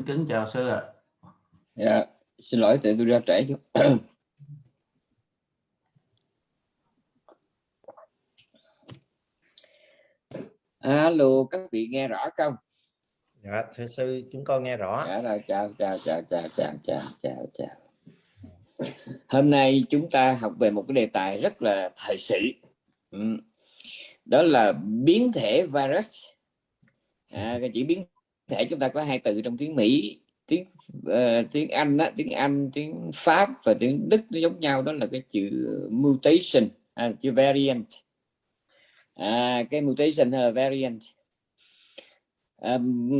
Xin kính chào sư ạ. Dạ, xin lỗi tại tôi ra trễ chút. Alo, các vị nghe rõ không? Dạ, thưa sư, chúng con nghe rõ. Dạ rồi, chào, chào, chào, chào, chào, chào, chào, chào. Hôm nay chúng ta học về một cái đề tài rất là thời sự. Ừ. Đó là biến thể virus. À, cái chữ biến thể chúng ta có hai từ trong tiếng Mỹ tiếng uh, tiếng Anh đó, tiếng Anh tiếng Pháp và tiếng Đức nó giống nhau đó là cái chữ mutation à, chữ variant. À, cái mutation hay là variant? Um,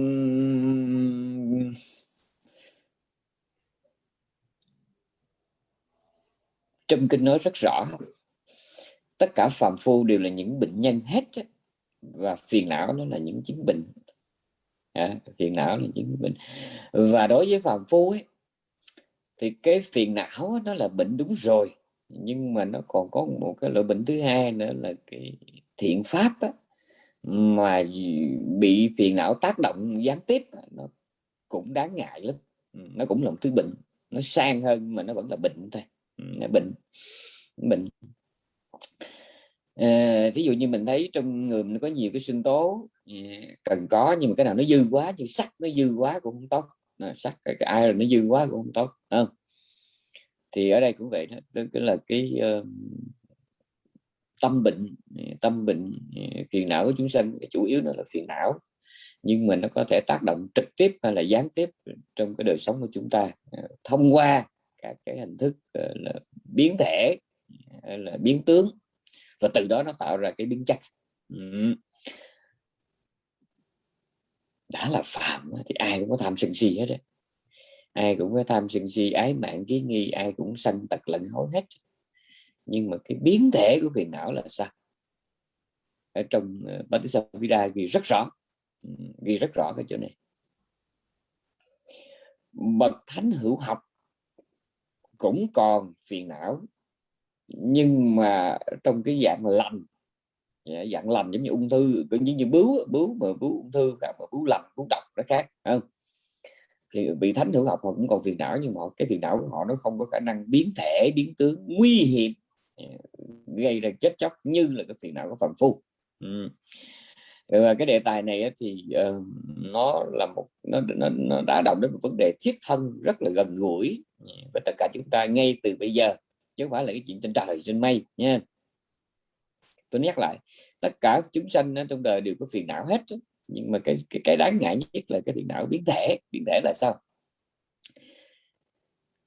trong kinh nói rất rõ tất cả phàm phu đều là những bệnh nhân hết và phiền não nó là những chứng bệnh à, phiền não là chứng bệnh. Và đối với phàm phu ấy thì cái phiền não nó là bệnh đúng rồi nhưng mà nó còn có một cái loại bệnh thứ hai nữa là cái thiện pháp á, mà bị phiền não tác động gián tiếp nó cũng đáng ngại lắm. Ừ, nó cũng là một thứ bệnh. Nó sang hơn mà nó vẫn là bệnh thôi. Ừ, bệnh bệnh. Ờ, à, ví dụ như mình thấy trong người mình có nhiều cái sinh tố cần có nhưng mà cái nào nó dư quá như sắt nó dư quá cũng không tốt. Sắt cái, cái ai nó dư quá cũng không tốt không? Thì ở đây cũng vậy đó tức là cái uh, tâm bệnh tâm bệnh phiền não của chúng sanh chủ yếu nó là phiền não. Nhưng mà nó có thể tác động trực tiếp hay là gián tiếp trong cái đời sống của chúng ta ờ, thông qua các cái hình thức ờ, là biến thể là biến tướng. Và từ đó nó tạo ra cái biến chất đã là phạm thì ai cũng có tham sân si hết đấy ai cũng có tham sân si ái mạng ký nghi ai cũng sanh tật lẫn hối hết. Nhưng mà cái biến thể của phiền não là sao? Ở trong ờ, uh, vida ghi rất rõ. Ừ, ghi rất rõ cái chỗ này. Bậc thánh hữu học cũng còn phiền não nhưng mà trong cái dạng lành dạng lành giống như ung thư cũng như như bướu bướu mà bướu ung thư và bướu lành bướu độc nó khác không? Thì bị thánh hữu học họ cũng còn phiền não nhưng mà cái phiền não của họ nó không có khả năng biến thể biến tướng nguy hiểm. Dạ, gây ra chết chóc như là cái phiền não của phàm phu. Ừ. và cái đề tài này thì uh, nó là một nó, nó, nó đã động đến một vấn đề thiết thân rất là gần gũi. Dạ, với tất cả chúng ta ngay từ bây giờ chứ không phải là cái chuyện trên trời trên mây nha tôi nhắc lại tất cả chúng sanh trong đời đều có phiền não hết nhưng mà cái cái, cái đáng ngại nhất là cái phiền não biến thể. Biến thể là sao?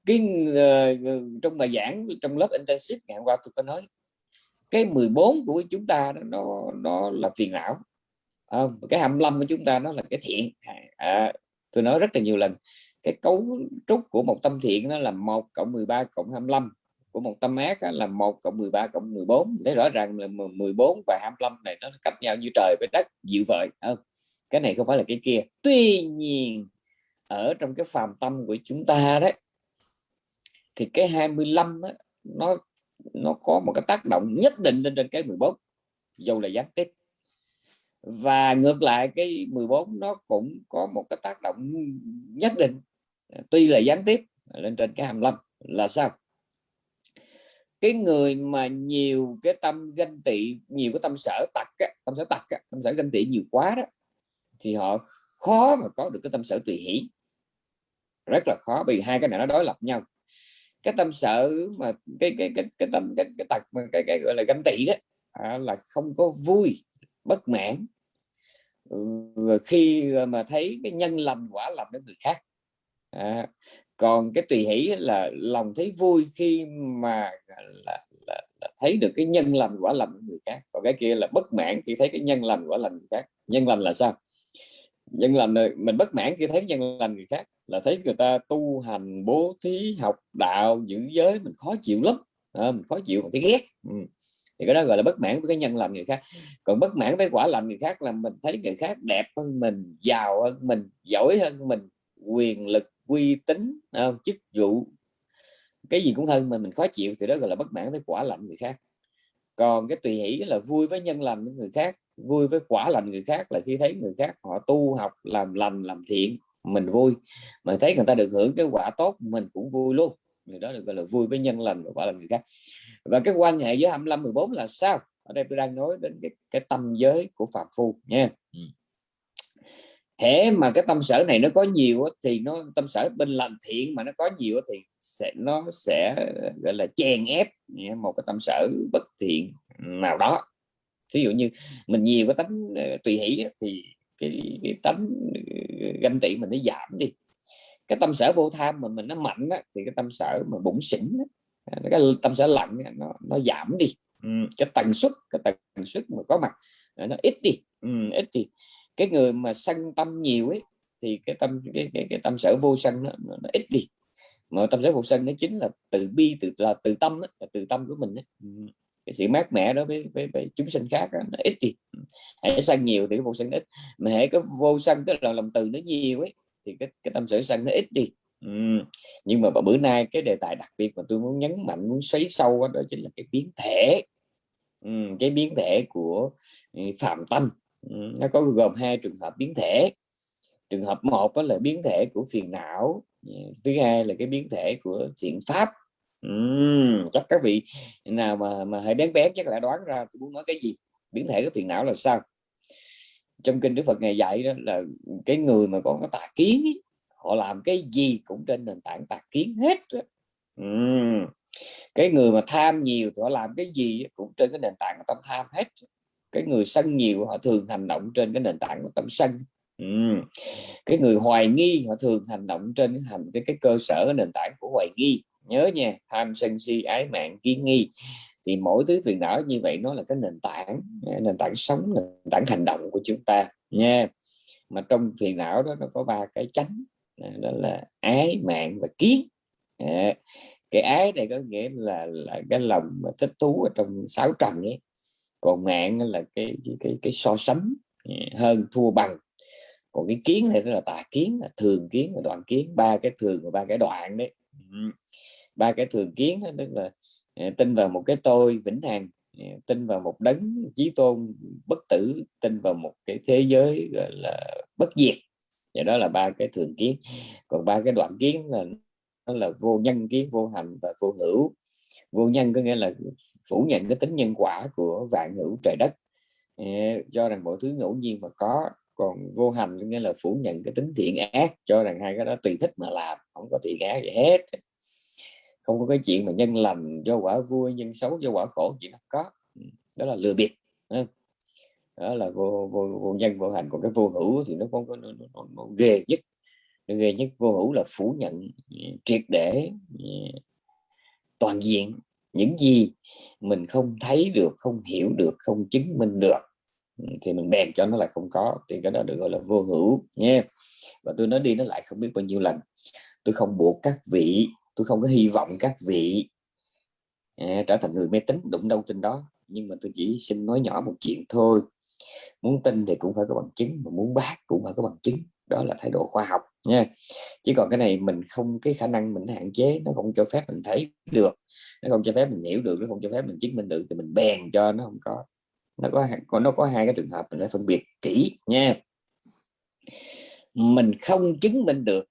Cái uh, trong bài giảng trong lớp intensive ngày hôm qua tôi có nói cái 14 của chúng ta nó nó là phiền não. À, cái 25 của chúng ta nó là cái thiện. À, à, tôi nói rất là nhiều lần cái cấu trúc của một tâm thiện nó là 1 cộng 13 cộng 25 của một tâm ác là 1 cộng 13 cộng 14 thấy rõ ràng là 14 và 25 này nó cách nhau như trời với đất dịu vợi không? Cái này không phải là cái kia. Tuy nhiên ở trong cái phàm tâm của chúng ta đấy thì cái 25 á, nó nó có một cái tác động nhất định lên trên cái 14 dầu là gián tiếp. Và ngược lại cái 14 nó cũng có một cái tác động nhất định tuy là gián tiếp lên trên cái 25 là sao? Cái người mà nhiều cái tâm ganh tị nhiều cái tâm sở tặc tâm sở tặc tâm sở ganh tị nhiều quá đó thì họ khó mà có được cái tâm sở tùy hỷ. Rất là khó vì hai cái này nó đối lập nhau. Cái tâm sở mà cái cái cái cái tâm cái, cái tật mà cái, cái gọi là ganh tị đó à, là không có vui bất mãn. Ừ, khi mà thấy cái nhân lành quả lành đến người khác à, còn cái tùy hỷ là lòng thấy vui khi mà là, là, là thấy được cái nhân lành quả lành của người khác. Còn cái kia là bất mãn khi thấy cái nhân lành quả lành người khác. Nhân lành là sao? Nhân lành mình bất mãn khi thấy nhân lành người khác là thấy người ta tu hành bố thí học đạo giữ giới mình khó chịu lắm. À, mình khó chịu mình thấy ghét. Ừ. thì cái đó gọi là bất mãn với cái nhân lành người khác. Còn bất mãn với quả lành người khác là mình thấy người khác đẹp hơn mình giàu hơn mình giỏi hơn mình quyền lực uy tín không? chức vụ. Cái gì cũng hơn mà mình khó chịu thì đó gọi là bất mãn với quả lạnh người khác. Còn cái tùy hỷ là vui với nhân lành người khác vui với quả lành người khác là khi thấy người khác họ tu học làm lành làm thiện mình vui. Mà thấy người ta được hưởng cái quả tốt mình cũng vui luôn. Người đó được gọi là vui với nhân lành và quả lành người khác. Và cái quan hệ với 25 14 là sao? Ở đây tôi đang nói đến cái, cái tâm giới của phạm phu nha thế mà cái tâm sở này nó có nhiều thì nó tâm sở bên lành thiện mà nó có nhiều thì sẽ nó sẽ gọi là chèn ép một cái tâm sở bất thiện nào đó. Ví dụ như mình nhiều cái tánh ờ, tùy hỷ thì cái, cái tánh ờ, ganh tị mình nó giảm đi. Cái tâm sở vô tham mà mình nó mạnh á, thì cái tâm sở mà bụng xỉn á, cái tâm sở lạnh nó nó giảm đi. Ừ, cái tần suất cái tần suất mà có mặt nó ít đi. Ừ, ít đi cái người mà sân tâm nhiều ấy thì cái tâm cái, cái, cái tâm sở vô sân nó, nó ít đi. Mà tâm sở vô sân nó chính là từ bi từ là từ tâm đó, là từ tâm của mình ấy. Ừ. Cái sự mát mẻ đó với, với, với chúng sinh khác đó, nó ít đi. Ừ. Hãy sân nhiều thì cái vô sân ít. Mà hãy có vô sân tức là lòng từ nó nhiều ấy thì cái, cái tâm sở sân nó ít đi. Ừ. nhưng mà bữa nay cái đề tài đặc biệt mà tôi muốn nhấn mạnh muốn xoáy sâu đó, đó chính là cái biến thể. Ừ, cái biến thể của ừ, phạm tâm. ừ, nó có gồm hai trường hợp biến thể. Trường hợp một đó là biến thể của phiền não thứ hai là cái biến thể của thiện pháp. Uhm, chắc các vị nào mà mà hãy bén bén chắc là đoán ra tôi muốn nói cái gì biến thể của phiền não là sao? Trong kinh Đức Phật ngày dạy đó là cái người mà có cái tà kiến ấy, họ làm cái gì cũng trên nền tảng tà kiến hết uhm. cái người mà tham nhiều thì họ làm cái gì cũng trên cái nền tảng của tâm tham hết cái người sân nhiều họ thường hành động trên cái nền tảng của tâm sân. Ừ. cái người hoài nghi họ thường hành động trên cái hành cái, cái cơ sở cái nền tảng của hoài nghi. Nhớ nha tham sân si ái mạng kiến nghi. Thì mỗi thứ phiền não như vậy nó là cái nền tảng nền tảng sống nền tảng hành động của chúng ta nha. Mà trong phiền não đó nó có ba cái tránh đó là ái mạng và kiến. Cái ái này có nghĩa là là cái lòng mà thích thú ở trong sáu trần ấy còn mạng là cái cái cái, cái so sánh ừ, hơn thua bằng. Còn cái kiến này là tà kiến là thường kiến và đoạn kiến ba cái thường và ba cái đoạn đấy. Ừ. Ba cái thường kiến đó, tức là ừ, tin vào một cái tôi vĩnh hằng tin vào một đấng chí tôn bất tử tin vào một cái thế giới gọi là bất diệt. Và đó là ba cái thường kiến. Còn ba cái đoạn kiến là nó là vô nhân kiến vô hành và vô hữu. Vô nhân có nghĩa là phủ nhận cái tính nhân quả của vạn hữu trời đất. Cho rằng mọi thứ ngẫu nhiên mà có còn vô hành nghĩa là phủ nhận cái tính thiện ác cho rằng hai cái đó tùy thích mà làm không có thiện ác gì hết. Không có cái chuyện mà nhân lành do quả vui nhân xấu do quả khổ chỉ nó có. Ừ, đó là lừa bịp đó là vô, vô, vô nhân vô hành. Còn cái vô hữu thì nó không có nó, nó, nó, nó ghê nhất. Nó ghê nhất vô hữu là phủ nhận ừ, triệt để ừ, toàn diện. Những gì mình không thấy được không hiểu được không chứng minh được ừ, thì mình bèn cho nó là không có. Thì cái đó được gọi là vô hữu nha và tôi nói đi nó lại không biết bao nhiêu lần. Tôi không buộc các vị tôi không có hy vọng các vị à, trở thành người mê tín đụng đâu tin đó. Nhưng mà tôi chỉ xin nói nhỏ một chuyện thôi. Muốn tin thì cũng phải có bằng chứng mà muốn bác cũng phải có bằng chứng đó là thái độ khoa học nha. Chỉ còn cái này mình không, cái khả năng mình hạn chế, nó không cho phép mình thấy được, nó không cho phép mình hiểu được, nó không cho phép mình chứng minh được thì mình bèn cho nó không có, nó có còn nó có hai cái trường hợp mình phải phân biệt kỹ nha. Mình không chứng minh được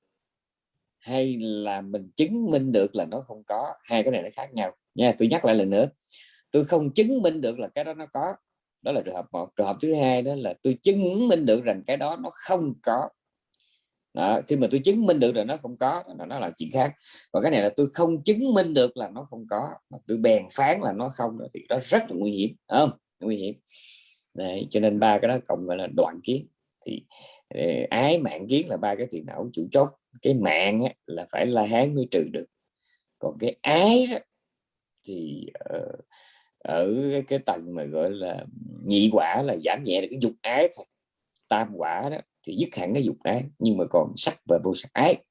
hay là mình chứng minh được là nó không có, hai cái này nó khác nhau nha. Tôi nhắc lại lần nữa, tôi không chứng minh được là cái đó nó có, đó là trường hợp một. Trường hợp thứ hai đó là tôi chứng minh được rằng cái đó nó không có đó, khi mà tôi chứng minh được là nó không có là nó là chuyện khác. Còn cái này là tôi không chứng minh được là nó không có mà tôi bèn phán là nó không thì đó rất là nguy hiểm không? Nguy hiểm. Đấy, cho nên ba cái đó cộng gọi là đoạn kiến. Thì ờ, ái mạng kiến là ba cái phiền não chủ chốt. Cái mạng á, là phải la hán mới trừ được. Còn cái ái đó, thì uh, ở cái tầng mà gọi là nhị quả là giảm nhẹ được cái dục ái thôi tam quả đó thì dứt hẳn cái dục ái nhưng mà còn sắc và vô sắc ái.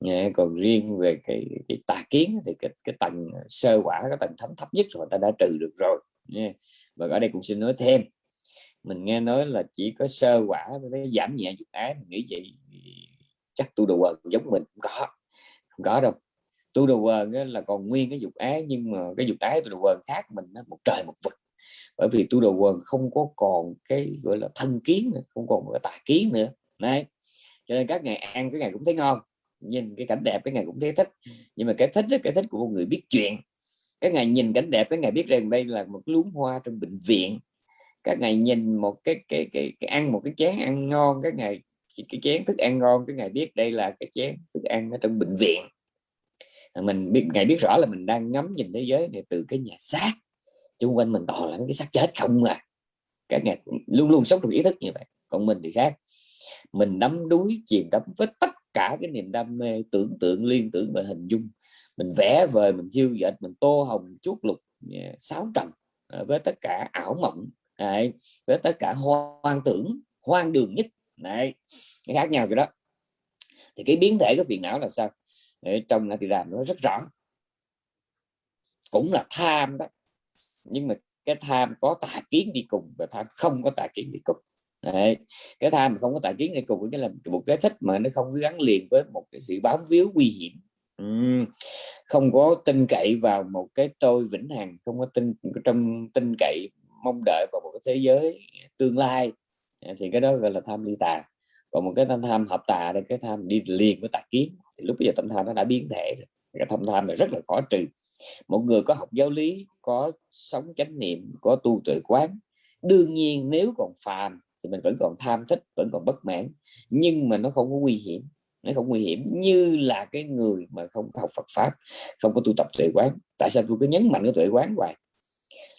Nghe còn riêng về cái, cái tà kiến thì cái, cái tầng sơ quả cái tầng thấm thấp nhất rồi ta đã trừ được rồi nghe. Và ở đây cũng xin nói thêm mình nghe nói là chỉ có sơ quả với giảm nhẹ dục ái mình nghĩ vậy chắc tu đồ quần giống mình không có không có đâu. Tu đồ quần là còn nguyên cái dục ái nhưng mà cái dục ái tu đồ quần khác mình nó một trời một vực bởi vì tu đồ quần không có còn cái gọi là thân kiến nữa, không còn cái tà kiến nữa. Đấy. Cho nên các ngày ăn cái ngày cũng thấy ngon nhìn cái cảnh đẹp cái ngày cũng thấy thích. Nhưng mà cái thích đó, cái thích của một người biết chuyện. Cái ngày nhìn cảnh đẹp cái ngày biết rằng đây là một luống hoa trong bệnh viện. Các ngày nhìn một cái cái cái, cái ăn một cái chén ăn ngon cái ngày cái, cái chén thức ăn ngon cái ngày biết đây là cái chén thức ăn ở trong bệnh viện. Mình biết ngày biết rõ là mình đang ngắm nhìn thế giới này từ cái nhà xác xung quanh mình toàn là cái xác chết không à. Các ngày luôn luôn sống trong ý thức như vậy. Còn mình thì khác. Mình đắm đuối chìm đắm với tất cả cái niềm đam mê tưởng tượng liên tưởng và hình dung. Mình vẽ vời mình chiêu dệt mình tô hồng chuốt lục à, sáu trầm à, với tất cả ảo mộng này, với tất cả hoang tưởng hoang đường nhất này cái khác nhau rồi đó. Thì cái biến thể của phiền não là sao? Để trong là thì làm nó rất rõ. Cũng là tham đó nhưng mà cái tham có tà kiến đi cùng và tham không có tà kiến đi cùng. Đấy. cái tham không có tà kiến đi cùng cái là một cái thích mà nó không gắn liền với một cái sự bám víu nguy hiểm. Uhm. không có tin cậy vào một cái tôi vĩnh hằng, không có tin trong tin cậy, mong đợi vào một cái thế giới tương lai. Thì cái đó gọi là tham ly tà. Còn một cái tâm tham hợp tà đây, cái tham đi liền với tà kiến. Thì lúc bây giờ tâm tham nó đã biến thể rồi. Cái tham tham là rất là khó trừ một người có học giáo lý, có sống chánh niệm, có tu tuệ quán, đương nhiên nếu còn phàm thì mình vẫn còn tham thích, vẫn còn bất mãn, nhưng mà nó không có nguy hiểm. Nó không nguy hiểm như là cái người mà không học Phật pháp, không có tu tập tuệ quán. Tại sao tôi cứ nhấn mạnh cái tuệ quán hoài?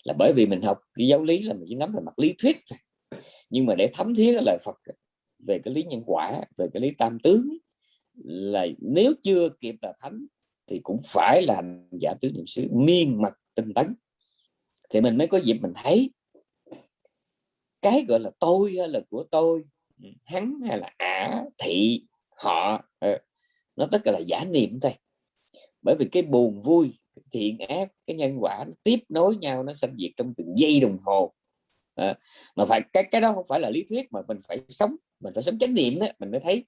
Là bởi vì mình học cái giáo lý là mình chỉ nắm về mặt lý thuyết nhưng mà để thấm thía cái lời Phật về cái lý nhân quả, về cái lý tam tướng, là nếu chưa kịp là thánh thì cũng phải là giả tứ niệm xứ miên mật tinh tấn. Thì mình mới có dịp mình thấy cái gọi là tôi hay là của tôi hắn hay là ả thị họ ờ, nó tất cả là giả niệm thôi. Bởi vì cái buồn vui thiện ác cái nhân quả nó tiếp nối nhau nó sanh diệt trong từng giây đồng hồ. À, mà phải cái cái đó không phải là lý thuyết mà mình phải sống mình phải sống chánh niệm đó mình mới thấy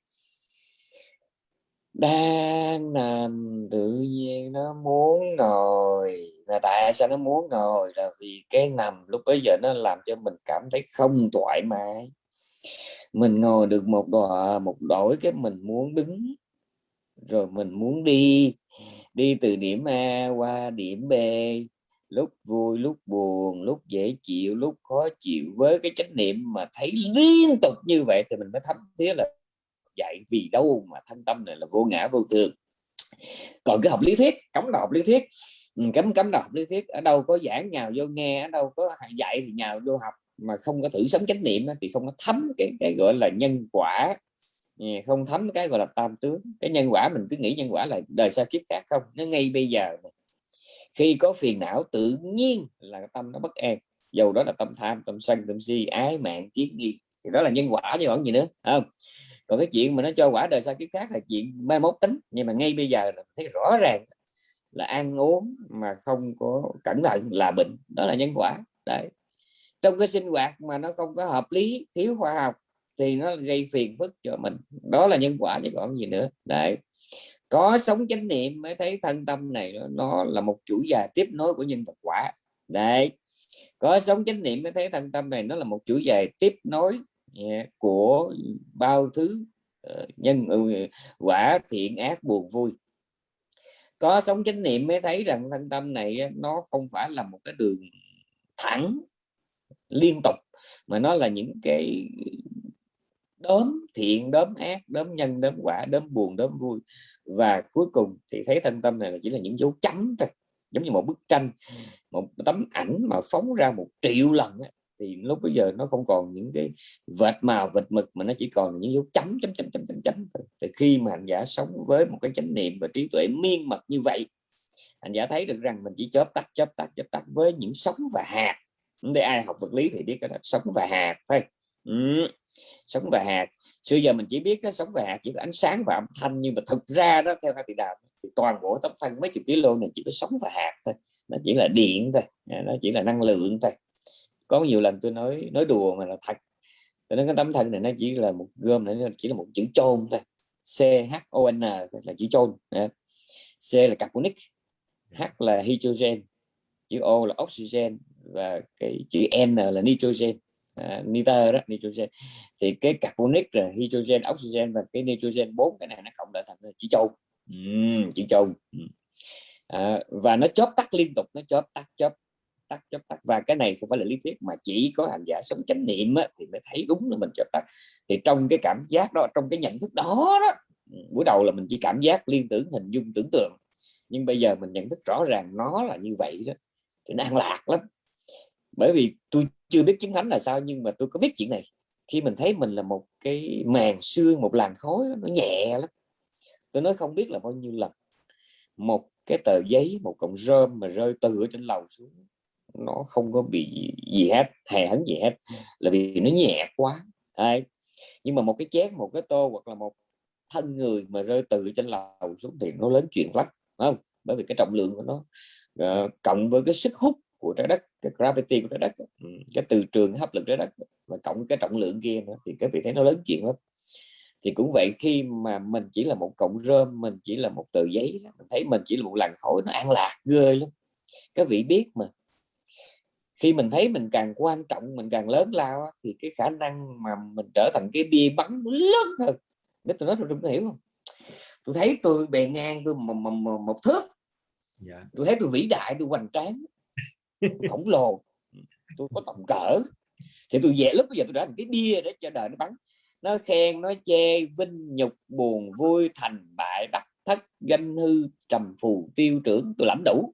đang nằm tự nhiên nó muốn ngồi. Là tại sao nó muốn ngồi? Là vì cái nằm lúc bây giờ nó làm cho mình cảm thấy không thoải mái. Mình ngồi được một đò, một đổi cái mình muốn đứng, rồi mình muốn đi. Đi từ điểm A qua điểm B. Lúc vui, lúc buồn, lúc dễ chịu, lúc khó chịu. Với cái chánh niệm mà thấy liên tục như vậy thì mình mới thấm thiết là dạy vì đâu mà thân tâm này là vô ngã vô thường. Còn cái học lý thuyết, cấm là học lý thuyết. Ừ, cấm cấm là học lý thuyết. Ở đâu có giảng nhào vô nghe, ở đâu có dạy thì nhào vô học. Mà không có thử sống chánh niệm thì không có thấm cái cái gọi là nhân quả. Ừ, không thấm cái gọi là tam tướng. Cái nhân quả mình cứ nghĩ nhân quả là đời sau kiếp khác không? Nó ngay bây giờ khi có phiền não, tự nhiên là tâm nó bất an. Dầu đó là tâm tham, tâm sân, tâm si, ái mạng, kiến nghi thì đó là nhân quả chứ còn gì nữa không? Còn cái chuyện mà nó cho quả đời sau kiếp khác là chuyện mai mốt tính. Nhưng mà ngay bây giờ là thấy rõ ràng là ăn uống mà không có cẩn thận là bệnh. Đó là nhân quả. Đấy. Trong cái sinh hoạt mà nó không có hợp lý thiếu khoa học thì nó gây phiền phức cho mình. Đó là nhân quả chứ còn gì nữa. Đấy. Có sống chánh niệm mới thấy thân tâm này nó, nó là một chuỗi dài tiếp nối của nhân vật quả. Đấy. Có sống chánh niệm mới thấy thân tâm này nó là một chuỗi dài tiếp nối của bao thứ ờ, nhân ừ, quả thiện ác buồn vui. Có sống chánh niệm mới thấy rằng thân tâm này nó không phải là một cái đường thẳng, liên tục, mà nó là những cái đốm thiện, đốm ác, đốm nhân, đốm quả, đốm buồn, đốm vui. Và cuối cùng thì thấy thân tâm này là chỉ là những dấu chấm thôi, giống như một bức tranh, một tấm ảnh mà phóng ra một triệu lần thì lúc bây giờ nó không còn những cái vệt màu, vệt mực, mà nó chỉ còn là những dấu chấm chấm chấm chấm chấm chấm thì khi mà hành giả sống với một cái chánh niệm và trí tuệ miên mật như vậy, hành giả thấy được rằng mình chỉ chớp tắt chớp tắt chớp tắt với những sống và hạt. Để ai học vật lý thì biết cái là sống và hạt thôi. Ừ. sống và hạt. Xưa giờ mình chỉ biết cái sống và hạt chỉ có ánh sáng và âm thanh, nhưng mà thực ra đó, theo hai tỷ đạo thì toàn bộ tấm thân mấy chục kg này chỉ có sống và hạt thôi. Nó chỉ là điện thôi, nó chỉ là năng lượng thôi có nhiều lần tôi nói nói đùa mà là thật. Tôi nói cái tấm thân này nó chỉ là một gom này nó chỉ là một chữ chôn thôi. C H O N là chữ chôn C là carbonic H là hydrogen chữ O là oxygen và cái chữ N là nitrogen. À, nitơ đó nitrogen. Thì cái carbonic rồi hydrogen oxygen và cái nitrogen bốn cái này nó cộng lại thành chỉ châu uhm, chỉ châu à, và nó chớp tắt liên tục nó chớp tắt chớp tắt chớp tắt. Và cái này không phải là lý thuyết mà chỉ có hành giả sống chánh niệm á, thì mới thấy đúng là mình chớp tắt. Thì trong cái cảm giác đó trong cái nhận thức đó đó buổi đầu là mình chỉ cảm giác liên tưởng hình dung tưởng tượng. Nhưng bây giờ mình nhận thức rõ ràng nó là như vậy đó thì nó an lạc lắm. Bởi vì tôi chưa biết chứng thánh là sao nhưng mà tôi có biết chuyện này. Khi mình thấy mình là một cái màn xương một làn khói nó nhẹ lắm. Tôi nói không biết là bao nhiêu lần. Một cái tờ giấy một cọng rơm mà rơi từ ở trên lầu xuống nó không có bị gì hết hề hấn gì hết là vì nó nhẹ quá. Đấy. nhưng mà một cái chén một cái tô hoặc là một thân người mà rơi từ trên lầu xuống thì nó lớn chuyện lắm không? Bởi vì cái trọng lượng của nó uh, cộng với cái sức hút của trái đất cái gravity của trái đất ừ, cái từ trường hấp lực trái đất và cộng cái trọng lượng kia nữa thì các vị thấy nó lớn chuyện lắm. Thì cũng vậy khi mà mình chỉ là một cọng rơm mình chỉ là một tờ giấy mình thấy mình chỉ là một làn khói nó an lạc ghê lắm. Các vị biết mà khi mình thấy mình càng quan trọng mình càng lớn lao thì cái khả năng mà mình trở thành cái bia bắn lớn hơn. Nếu tôi nói tôi hiểu không? Tôi thấy tôi bề ngang tôi một, một, một, thước. Dạ. tôi thấy tôi vĩ đại tôi hoành tráng. Khổng lồ. Tôi có tầm cỡ. Thì tôi về lúc bây giờ tôi đã thành cái bia để cho đời nó bắn. Nó khen nó chê vinh nhục buồn vui thành bại đắc thất danh hư trầm phù tiêu trưởng tôi lãnh đủ.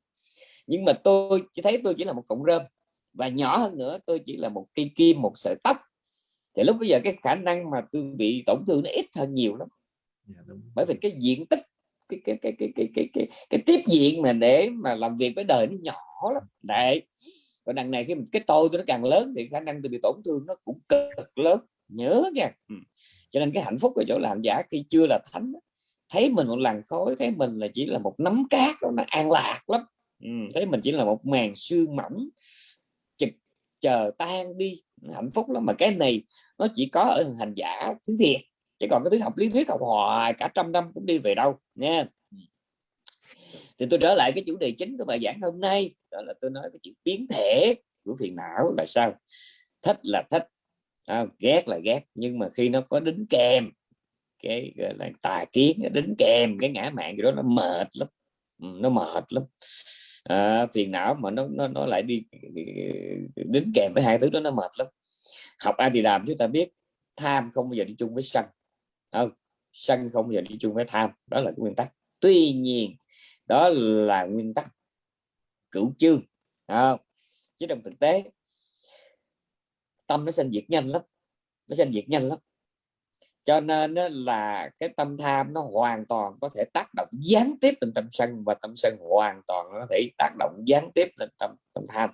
Nhưng mà tôi chỉ thấy tôi chỉ là một cọng rơm và nhỏ hơn nữa tôi chỉ là một cây kim một sợi tóc. Thì lúc bây giờ cái khả năng mà tôi bị tổn thương nó ít hơn nhiều lắm. Dạ, bởi vì cái diện tích cái cái cái cái cái cái cái, cái tiếp diện mà để mà làm việc với đời nó nhỏ lắm. Đấy. Còn đằng này khi cái tôi tôi nó càng lớn thì khả năng tôi bị tổn thương nó cũng cực lớn. Nhớ nha. Ừ. cho nên cái hạnh phúc ở chỗ làm giả khi chưa là thánh thấy mình một làn khói thấy mình là chỉ là một nắm cát đó, nó an lạc lắm. Ừ. thấy mình chỉ là một màn sương mỏng chờ tan đi. Hạnh phúc lắm. Mà cái này nó chỉ có ở hành giả thứ thiệt. Chứ còn cái thứ học lý thuyết học hoài cả trăm năm cũng đi về đâu nha thì tôi trở lại cái chủ đề chính của bài giảng hôm nay. Đó là tôi nói cái chuyện biến thể của phiền não là sao? Thích là thích à, ghét là ghét. Nhưng mà khi nó có đính kèm cái gọi là tà kiến đính kèm cái ngã mạng gì đó nó mệt lắm. Ừ, nó mệt lắm à, phiền não mà nó nó nó lại đi đính kèm với hai thứ đó nó mệt lắm. Học ai thì làm chúng ta biết tham không bao giờ đi chung với sân. Không sân không bao giờ đi chung với tham. Đó là cái nguyên tắc. Tuy nhiên đó là nguyên tắc cửu chương. Không? chứ trong thực tế tâm nó sinh diệt nhanh lắm. Nó sinh diệt nhanh lắm cho nên là cái tâm tham nó hoàn toàn có thể tác động gián tiếp lên tâm sân và tâm sân hoàn toàn có thể tác động gián tiếp lên tâm tâm tham.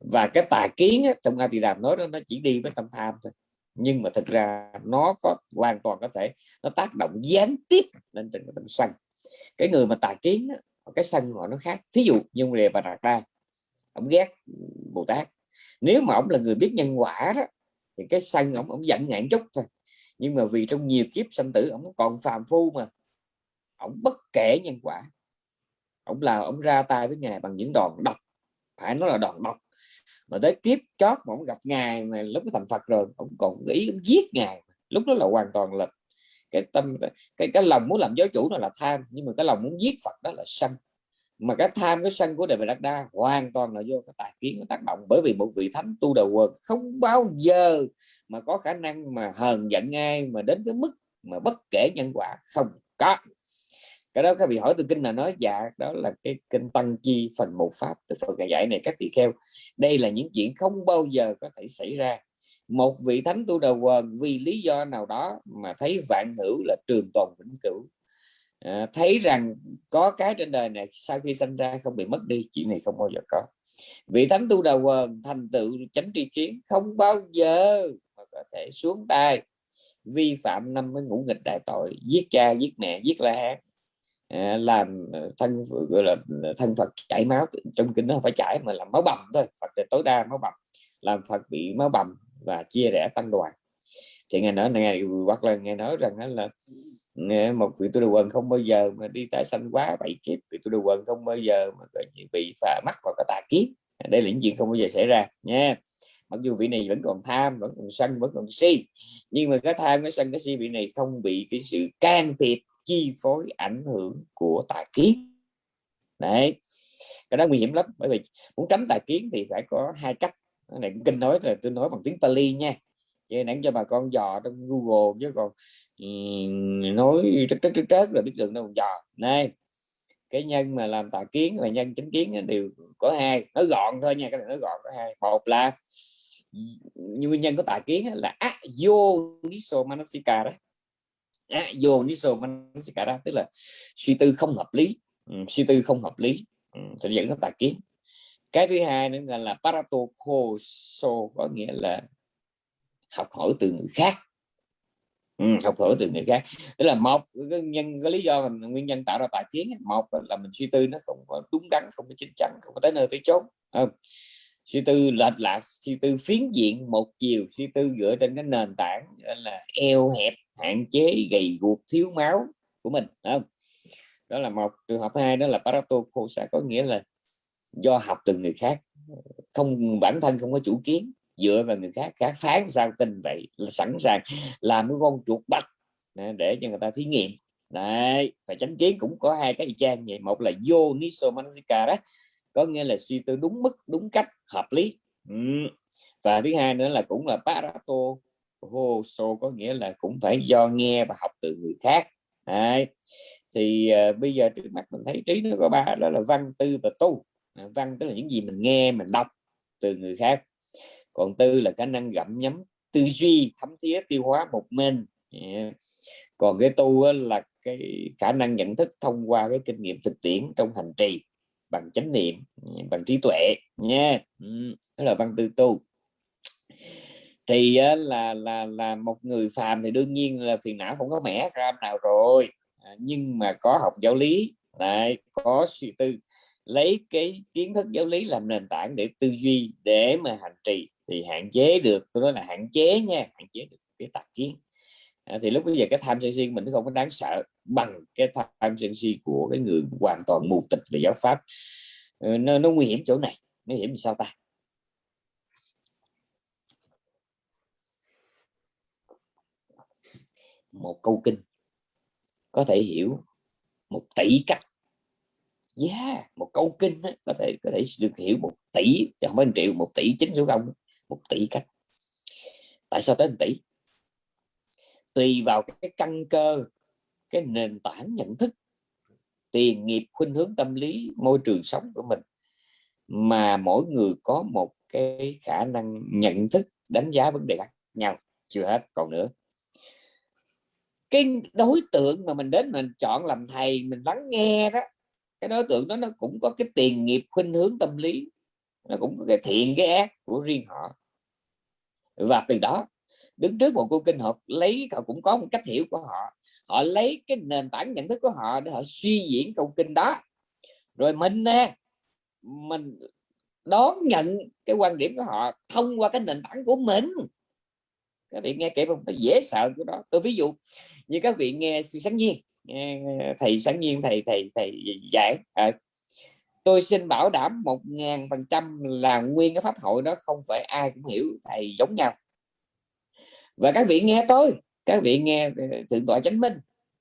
Và cái tà kiến á, trong A Tỳ Đàm nói đó nó chỉ đi với tâm tham thôi. Nhưng mà thực ra nó có hoàn toàn có thể nó tác động gián tiếp lên trên tâm sân. Cái người mà tà kiến á, cái sân họ nó khác. Thí dụ như đề và đạt ra ông ghét Bồ Tát. Nếu mà ông là người biết nhân quả đó thì cái sân ông ông giận ngạn chút thôi nhưng mà vì trong nhiều kiếp sanh tử, ông còn phàm phu mà. Ông bất kể nhân quả. Ông là, ông ra tay với ngài bằng những đòn độc. Phải nói là đòn độc. Mà tới kiếp chót mà ông gặp ngài mà lúc nó thành Phật rồi, ông còn ý ông giết ngài. Lúc đó là hoàn toàn là cái tâm, cái cái lòng muốn làm giáo chủ nó là tham. Nhưng mà cái lòng muốn giết Phật đó là sân. Mà cái tham, cái sân của đề đắc đa hoàn toàn là do cái tài kiến nó tác động. Bởi vì một vị thánh tu đầu quần không bao giờ mà có khả năng mà hờn giận ai mà đến cái mức mà bất kể nhân quả? Không có. Cái đó các vị hỏi từ kinh là nói dạ đó là cái kinh tăng chi phần một pháp. Được Phật dạy này các vị kheo đây là những chuyện không bao giờ có thể xảy ra. Một vị thánh tu đầu quần vì lý do nào đó mà thấy vạn hữu là trường tồn vĩnh cửu. À, thấy rằng có cái trên đời này sau khi sinh ra không bị mất đi chuyện này không bao giờ có. Vị thánh tu đầu quần thành tựu chánh tri kiến không bao giờ có thể xuống tay. Vi phạm năm cái ngũ nghịch đại tội giết cha giết mẹ giết la hán. À, làm ờ, thân gọi là thân Phật chảy máu trong kinh nó không phải chảy mà làm máu bầm thôi Phật là tối đa máu bầm. Làm Phật bị máu bầm và chia rẽ tăng đoàn. Thì nghe nói này hoặc là nghe nói rằng là một vị tu đồ quần không bao giờ mà đi tái sanh quá bảy kiếp vị tu đồ quần không bao giờ mà bị phà mắc vào cái tà kiếp. Đây là những chuyện không bao giờ xảy ra nha mặc dù vị này vẫn còn tham vẫn còn sân vẫn còn si nhưng mà cái tham cái sân cái si vị này không bị cái sự can thiệp chi phối ảnh hưởng của tà kiến. Đấy cái đó nguy hiểm lắm bởi vì muốn tránh tà kiến thì phải có hai cách. Cái này kinh nói rồi tôi nói bằng tiếng Pali nha. Vậy nãy cho bà con dò trong Google chứ còn um, nói trớt trớt trớt rồi biết đường đâu dò. Này cái nhân mà làm tà kiến và nhân chính kiến đều có hai nói gọn thôi nha cái này nói gọn có hai. Một là nguyên nhân có tà kiến là vô niso manasika đó vô niso manasika đó tức là suy tư không hợp lý. Ừ, suy tư không hợp lý. Ừ, sẽ dẫn đến tà kiến. Cái thứ hai nữa là parato koso có nghĩa là học hỏi từ người khác. Ừ, học hỏi từ người khác. Tức là một cái nhân cái lý do mình nguyên nhân tạo ra tà kiến một là mình suy tư nó không có đúng đắn không có chính chắn không có tới nơi tới chốn. Không? Suy tư lệch lạc, suy tư phiến diện một chiều, suy tư dựa trên cái nền tảng là eo hẹp, hạn chế, gầy guộc, thiếu máu của mình không? đó là một trường hợp hai, đó là paratophosa, có nghĩa là do học từ người khác không, bản thân không có chủ kiến, dựa vào người khác khác phán sao tin vậy, là sẵn sàng làm cái con chuột bắt để cho người ta thí nghiệm đấy, phải tránh kiến cũng có hai cái y chang vậy, một là vô niso đó có nghĩa là suy tư đúng mức đúng cách hợp lý. Ừ. Và thứ hai nữa là cũng là parato so có nghĩa là cũng phải do nghe và học từ người khác. Đấy. thì uh, bây giờ trước mắt mình thấy trí nó có ba đó là văn tư và tu. À, văn tức là những gì mình nghe mình đọc từ người khác. Còn tư là khả năng gặm nhấm tư duy thấm thía tiêu hóa một mình. Yeah. còn cái tu là cái khả năng nhận thức thông qua cái kinh nghiệm thực tiễn trong hành trì bằng chánh niệm bằng trí tuệ nha. Ừ, đó là văn tư tu. Thì là là là một người phàm thì đương nhiên là phiền não không có mẻ ram nào rồi. À, nhưng mà có học giáo lý lại có suy tư lấy cái kiến thức giáo lý làm nền tảng để tư duy để mà hành trì thì hạn chế được tôi nói là hạn chế nha hạn chế được cái tạp kiến. À, thì lúc bây giờ cái tham sân si mình nó không có đáng sợ bằng cái tham sân si của cái người hoàn toàn mù tịch về giáo pháp. Ờ, nó, nó nguy hiểm chỗ này. Nguy hiểm sao ta? Một câu kinh có thể hiểu một tỷ cách. Yeah, một câu kinh đó, có thể có thể được hiểu một tỷ chứ không phải một triệu một tỷ chín số không một tỷ cách. Tại sao tới một tỷ? Tùy vào cái căn cơ cái nền tảng nhận thức, tiền, nghiệp, khuynh hướng tâm lý, môi trường sống của mình. Mà mỗi người có một cái khả năng nhận thức, đánh giá vấn đề khác nhau, chưa hết còn nữa. Cái đối tượng mà mình đến mình chọn làm thầy, mình lắng nghe đó, cái đối tượng đó nó cũng có cái tiền, nghiệp, khuynh hướng tâm lý, nó cũng có cái thiện, cái ác của riêng họ. Và từ đó, đứng trước một cô kinh họ lấy họ cũng có một cách hiểu của họ họ lấy cái nền tảng nhận thức của họ để họ suy diễn câu kinh đó. Rồi mình nè mình đón nhận cái quan điểm của họ thông qua cái nền tảng của mình. Các vị nghe kể không? Nó dễ sợ của đó. Tôi ví dụ như các vị nghe sự sáng nhiên thầy sáng nhiên thầy thầy thầy giảng à, tôi xin bảo đảm một ngàn phần trăm là nguyên cái pháp hội đó không phải ai cũng hiểu thầy giống nhau. Và các vị nghe tôi các vị nghe thượng tọa chánh minh.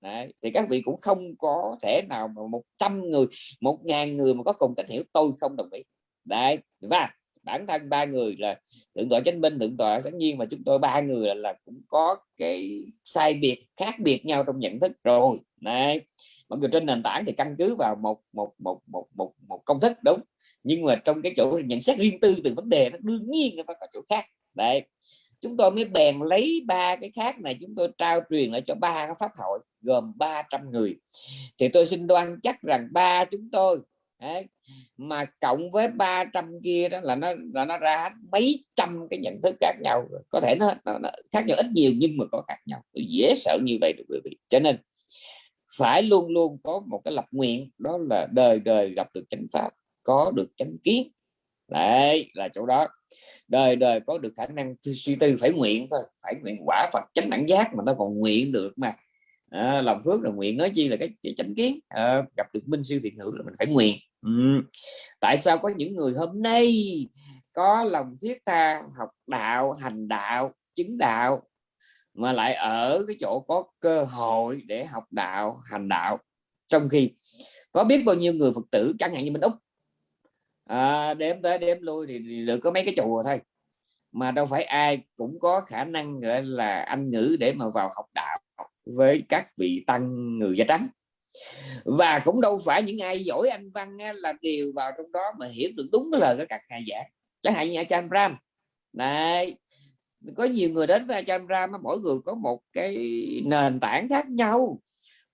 Đấy, thì các vị cũng không có thể nào mà một trăm người một ngàn người mà có cùng cách hiểu tôi không đồng ý. Đấy. và bản thân ba người là thượng tọa chánh minh thượng tọa sáng nhiên mà chúng tôi ba người là, là cũng có cái sai biệt khác biệt nhau trong nhận thức rồi. Đấy mọi người trên nền tảng thì căn cứ vào một một một một một, một công thức đúng. Nhưng mà trong cái chỗ nhận xét riêng tư từ vấn đề nó đương nhiên nó có chỗ khác. Đấy chúng tôi mới bèn lấy ba cái khác này chúng tôi trao truyền lại cho ba cái pháp hội gồm 300 người. Thì tôi xin đoan chắc rằng ba chúng tôi đấy, mà cộng với 300 kia đó là nó là nó ra mấy trăm cái nhận thức khác nhau. Có thể nó, nó, nó khác nhau ít nhiều nhưng mà có khác nhau. Tôi dễ sợ như vậy được quý vị. Cho nên phải luôn luôn có một cái lập nguyện đó là đời đời gặp được chánh pháp có được chánh kiến. Đấy là chỗ đó đời đời có được khả năng suy tư phải nguyện thôi phải nguyện quả Phật chánh đẳng giác mà nó còn nguyện được mà. À, làm phước là nguyện nói chi là cái, cái chánh kiến. À, gặp được minh sư thiện hữu là mình phải nguyện. Ừ. tại sao có những người hôm nay có lòng thiết tha học đạo hành đạo chứng đạo mà lại ở cái chỗ có cơ hội để học đạo hành đạo? Trong khi có biết bao nhiêu người phật tử chẳng hạn như bên úc à, đếm tới đếm lui thì, thì được có mấy cái chùa thôi. Mà đâu phải ai cũng có khả năng gọi là anh ngữ để mà vào học đạo với các vị tăng người da trắng và cũng đâu phải những ai giỏi anh văn là đều vào trong đó mà hiểu được đúng cái lời của các ngài giảng. Chẳng hạn như Acham Ram này có nhiều người đến với Acham Ram mỗi người có một cái nền tảng khác nhau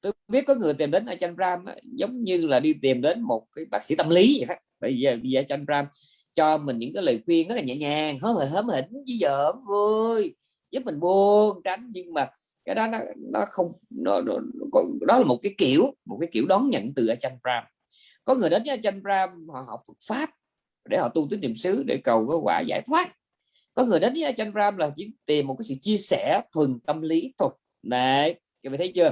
tôi biết có người tìm đến ajahn Ram giống như là đi tìm đến một cái bác sĩ tâm lý vậy đó. Bây giờ bây giờ Achan Ram cho mình những cái lời khuyên rất là nhẹ nhàng hớm hở hớm hỉnh với vợ vui giúp mình buông tránh. Nhưng mà cái đó nó nó không nó, nó, nó đó là một cái kiểu một cái kiểu đón nhận từ ajahn Ram. Có người đến với Achan Ram họ học Phật pháp để họ tu tín niệm xứ để cầu có quả giải thoát. Có người đến với Achan Ram là chỉ tìm một cái sự chia sẻ thuần tâm lý thôi. Này các bạn thấy chưa?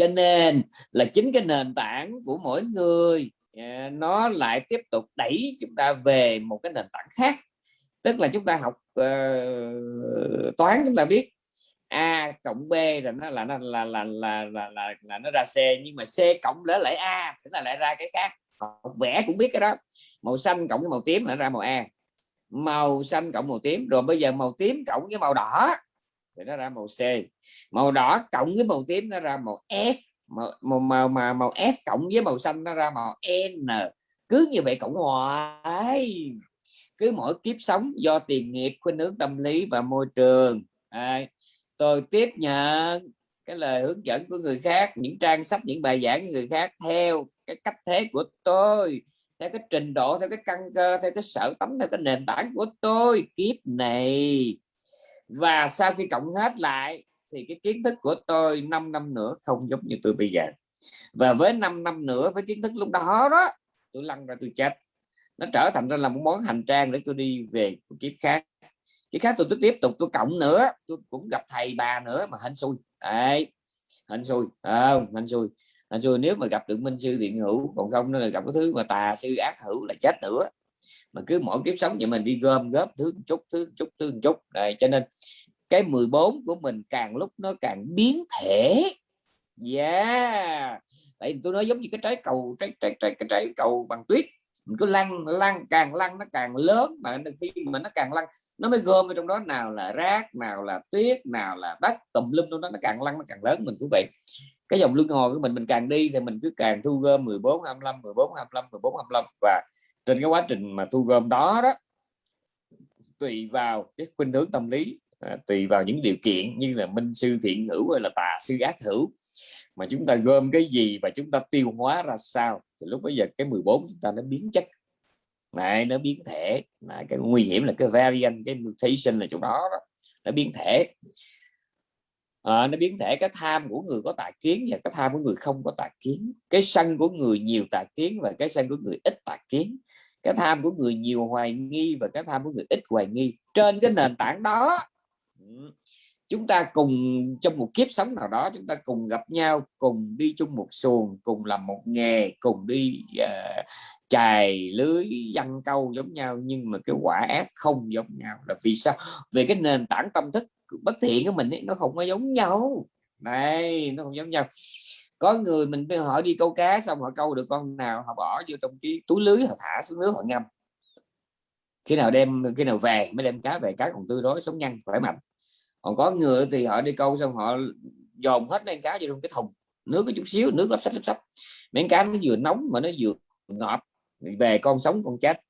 Cho nên là chính cái nền tảng của mỗi người à, nó lại tiếp tục đẩy chúng ta về một cái nền tảng khác. Tức là chúng ta học uh, toán chúng ta biết a cộng b rồi nó là nó là là là là là, là nó ra c nhưng mà c cộng lỡ lại a tức là lại ra cái khác. Học vẽ cũng biết cái đó. Màu xanh cộng với màu tím là ra màu a. Màu xanh cộng màu tím rồi bây giờ màu tím cộng với màu đỏ thì nó ra màu c màu đỏ cộng với màu tím nó ra màu f. Màu màu màu, màu, màu f cộng với màu xanh nó ra màu n. Cứ như vậy cộng hoài. Cứ mỗi kiếp sống do tiền nghiệp khuynh hướng tâm lý và môi trường. À, tôi tiếp nhận cái lời hướng dẫn của người khác những trang sách những bài giảng của người khác theo cái cách thế của tôi theo cái trình độ theo cái căn cơ theo cái sở tánh theo cái nền tảng của tôi. Kiếp này. Và sau khi cộng hết lại thì cái kiến thức của tôi 5 năm nữa không giống như tôi bây giờ. Và với 5 năm nữa với kiến thức lúc đó đó tôi lăn ra tôi chết. Nó trở thành ra là một món hành trang để tôi đi về một kiếp khác. Kiếp khác tôi, tôi tiếp tục tôi cộng nữa tôi cũng gặp thầy bà nữa mà hên xui. Đấy hên xui à, hên xui. Hên xui nếu mà gặp được minh sư thiện hữu còn không nó là gặp cái thứ mà tà sư ác hữu là chết nữa. Mà cứ mỗi kiếp sống vậy mình đi gom góp thứ chút thứ chút thứ chút. Này cho nên cái 14 của mình càng lúc nó càng biến thể. Yeah. Tại tôi nói giống như cái trái cầu, trái trái trái, cái trái cầu bằng tuyết. Mình cứ lăn lăn, càng lăn nó càng lớn, mà khi mà nó càng lăn, nó mới gom ở trong đó. Nào là rác, nào là tuyết, nào là đất, tùm lum trong đó, nó càng lăn nó càng lớn mình cũng vậy cái dòng luân hồi của mình mình càng đi thì mình cứ càng thu gom 14 25 14 25 14 25 và trên cái quá trình mà thu gom đó đó, tùy vào cái khuynh hướng tâm lý à, tùy vào những điều kiện như là minh sư thiện hữu hay là tà sư ác hữu. Mà chúng ta gom cái gì và chúng ta tiêu hóa ra sao thì lúc bây giờ cái 14 chúng ta nó biến chất. Này nó biến thể. Là cái nguy hiểm là cái variant cái mutation là chỗ đó, đó nó biến thể. À, nó biến thể cái tham của người có tà kiến và cái tham của người không có tà kiến. Cái sân của người nhiều tà kiến và cái sân của người ít tà kiến. Cái tham của người nhiều hoài nghi và cái tham của người ít hoài nghi. Trên cái nền tảng đó chúng ta cùng trong một kiếp sống nào đó chúng ta cùng gặp nhau cùng đi chung một xuồng cùng làm một nghề cùng đi uh, chài lưới dăng câu giống nhau. Nhưng mà cái quả ác không giống nhau. Là vì sao? Về cái nền tảng tâm thức bất thiện của mình ấy, nó không có giống nhau. Này nó không giống nhau. Có người mình hỏi đi câu cá xong họ câu được con nào họ bỏ vô trong cái túi lưới họ thả xuống nước họ ngâm. Khi nào đem khi nào về mới đem cá về cá còn tươi rối sống nhanh khỏe mạnh còn có người thì họ đi câu xong họ dồn hết mấy cá vô trong cái thùng nước có chút xíu nước lấp sách lấp sách mấy cá nó vừa nóng mà nó vừa ngọt về con sống con chết.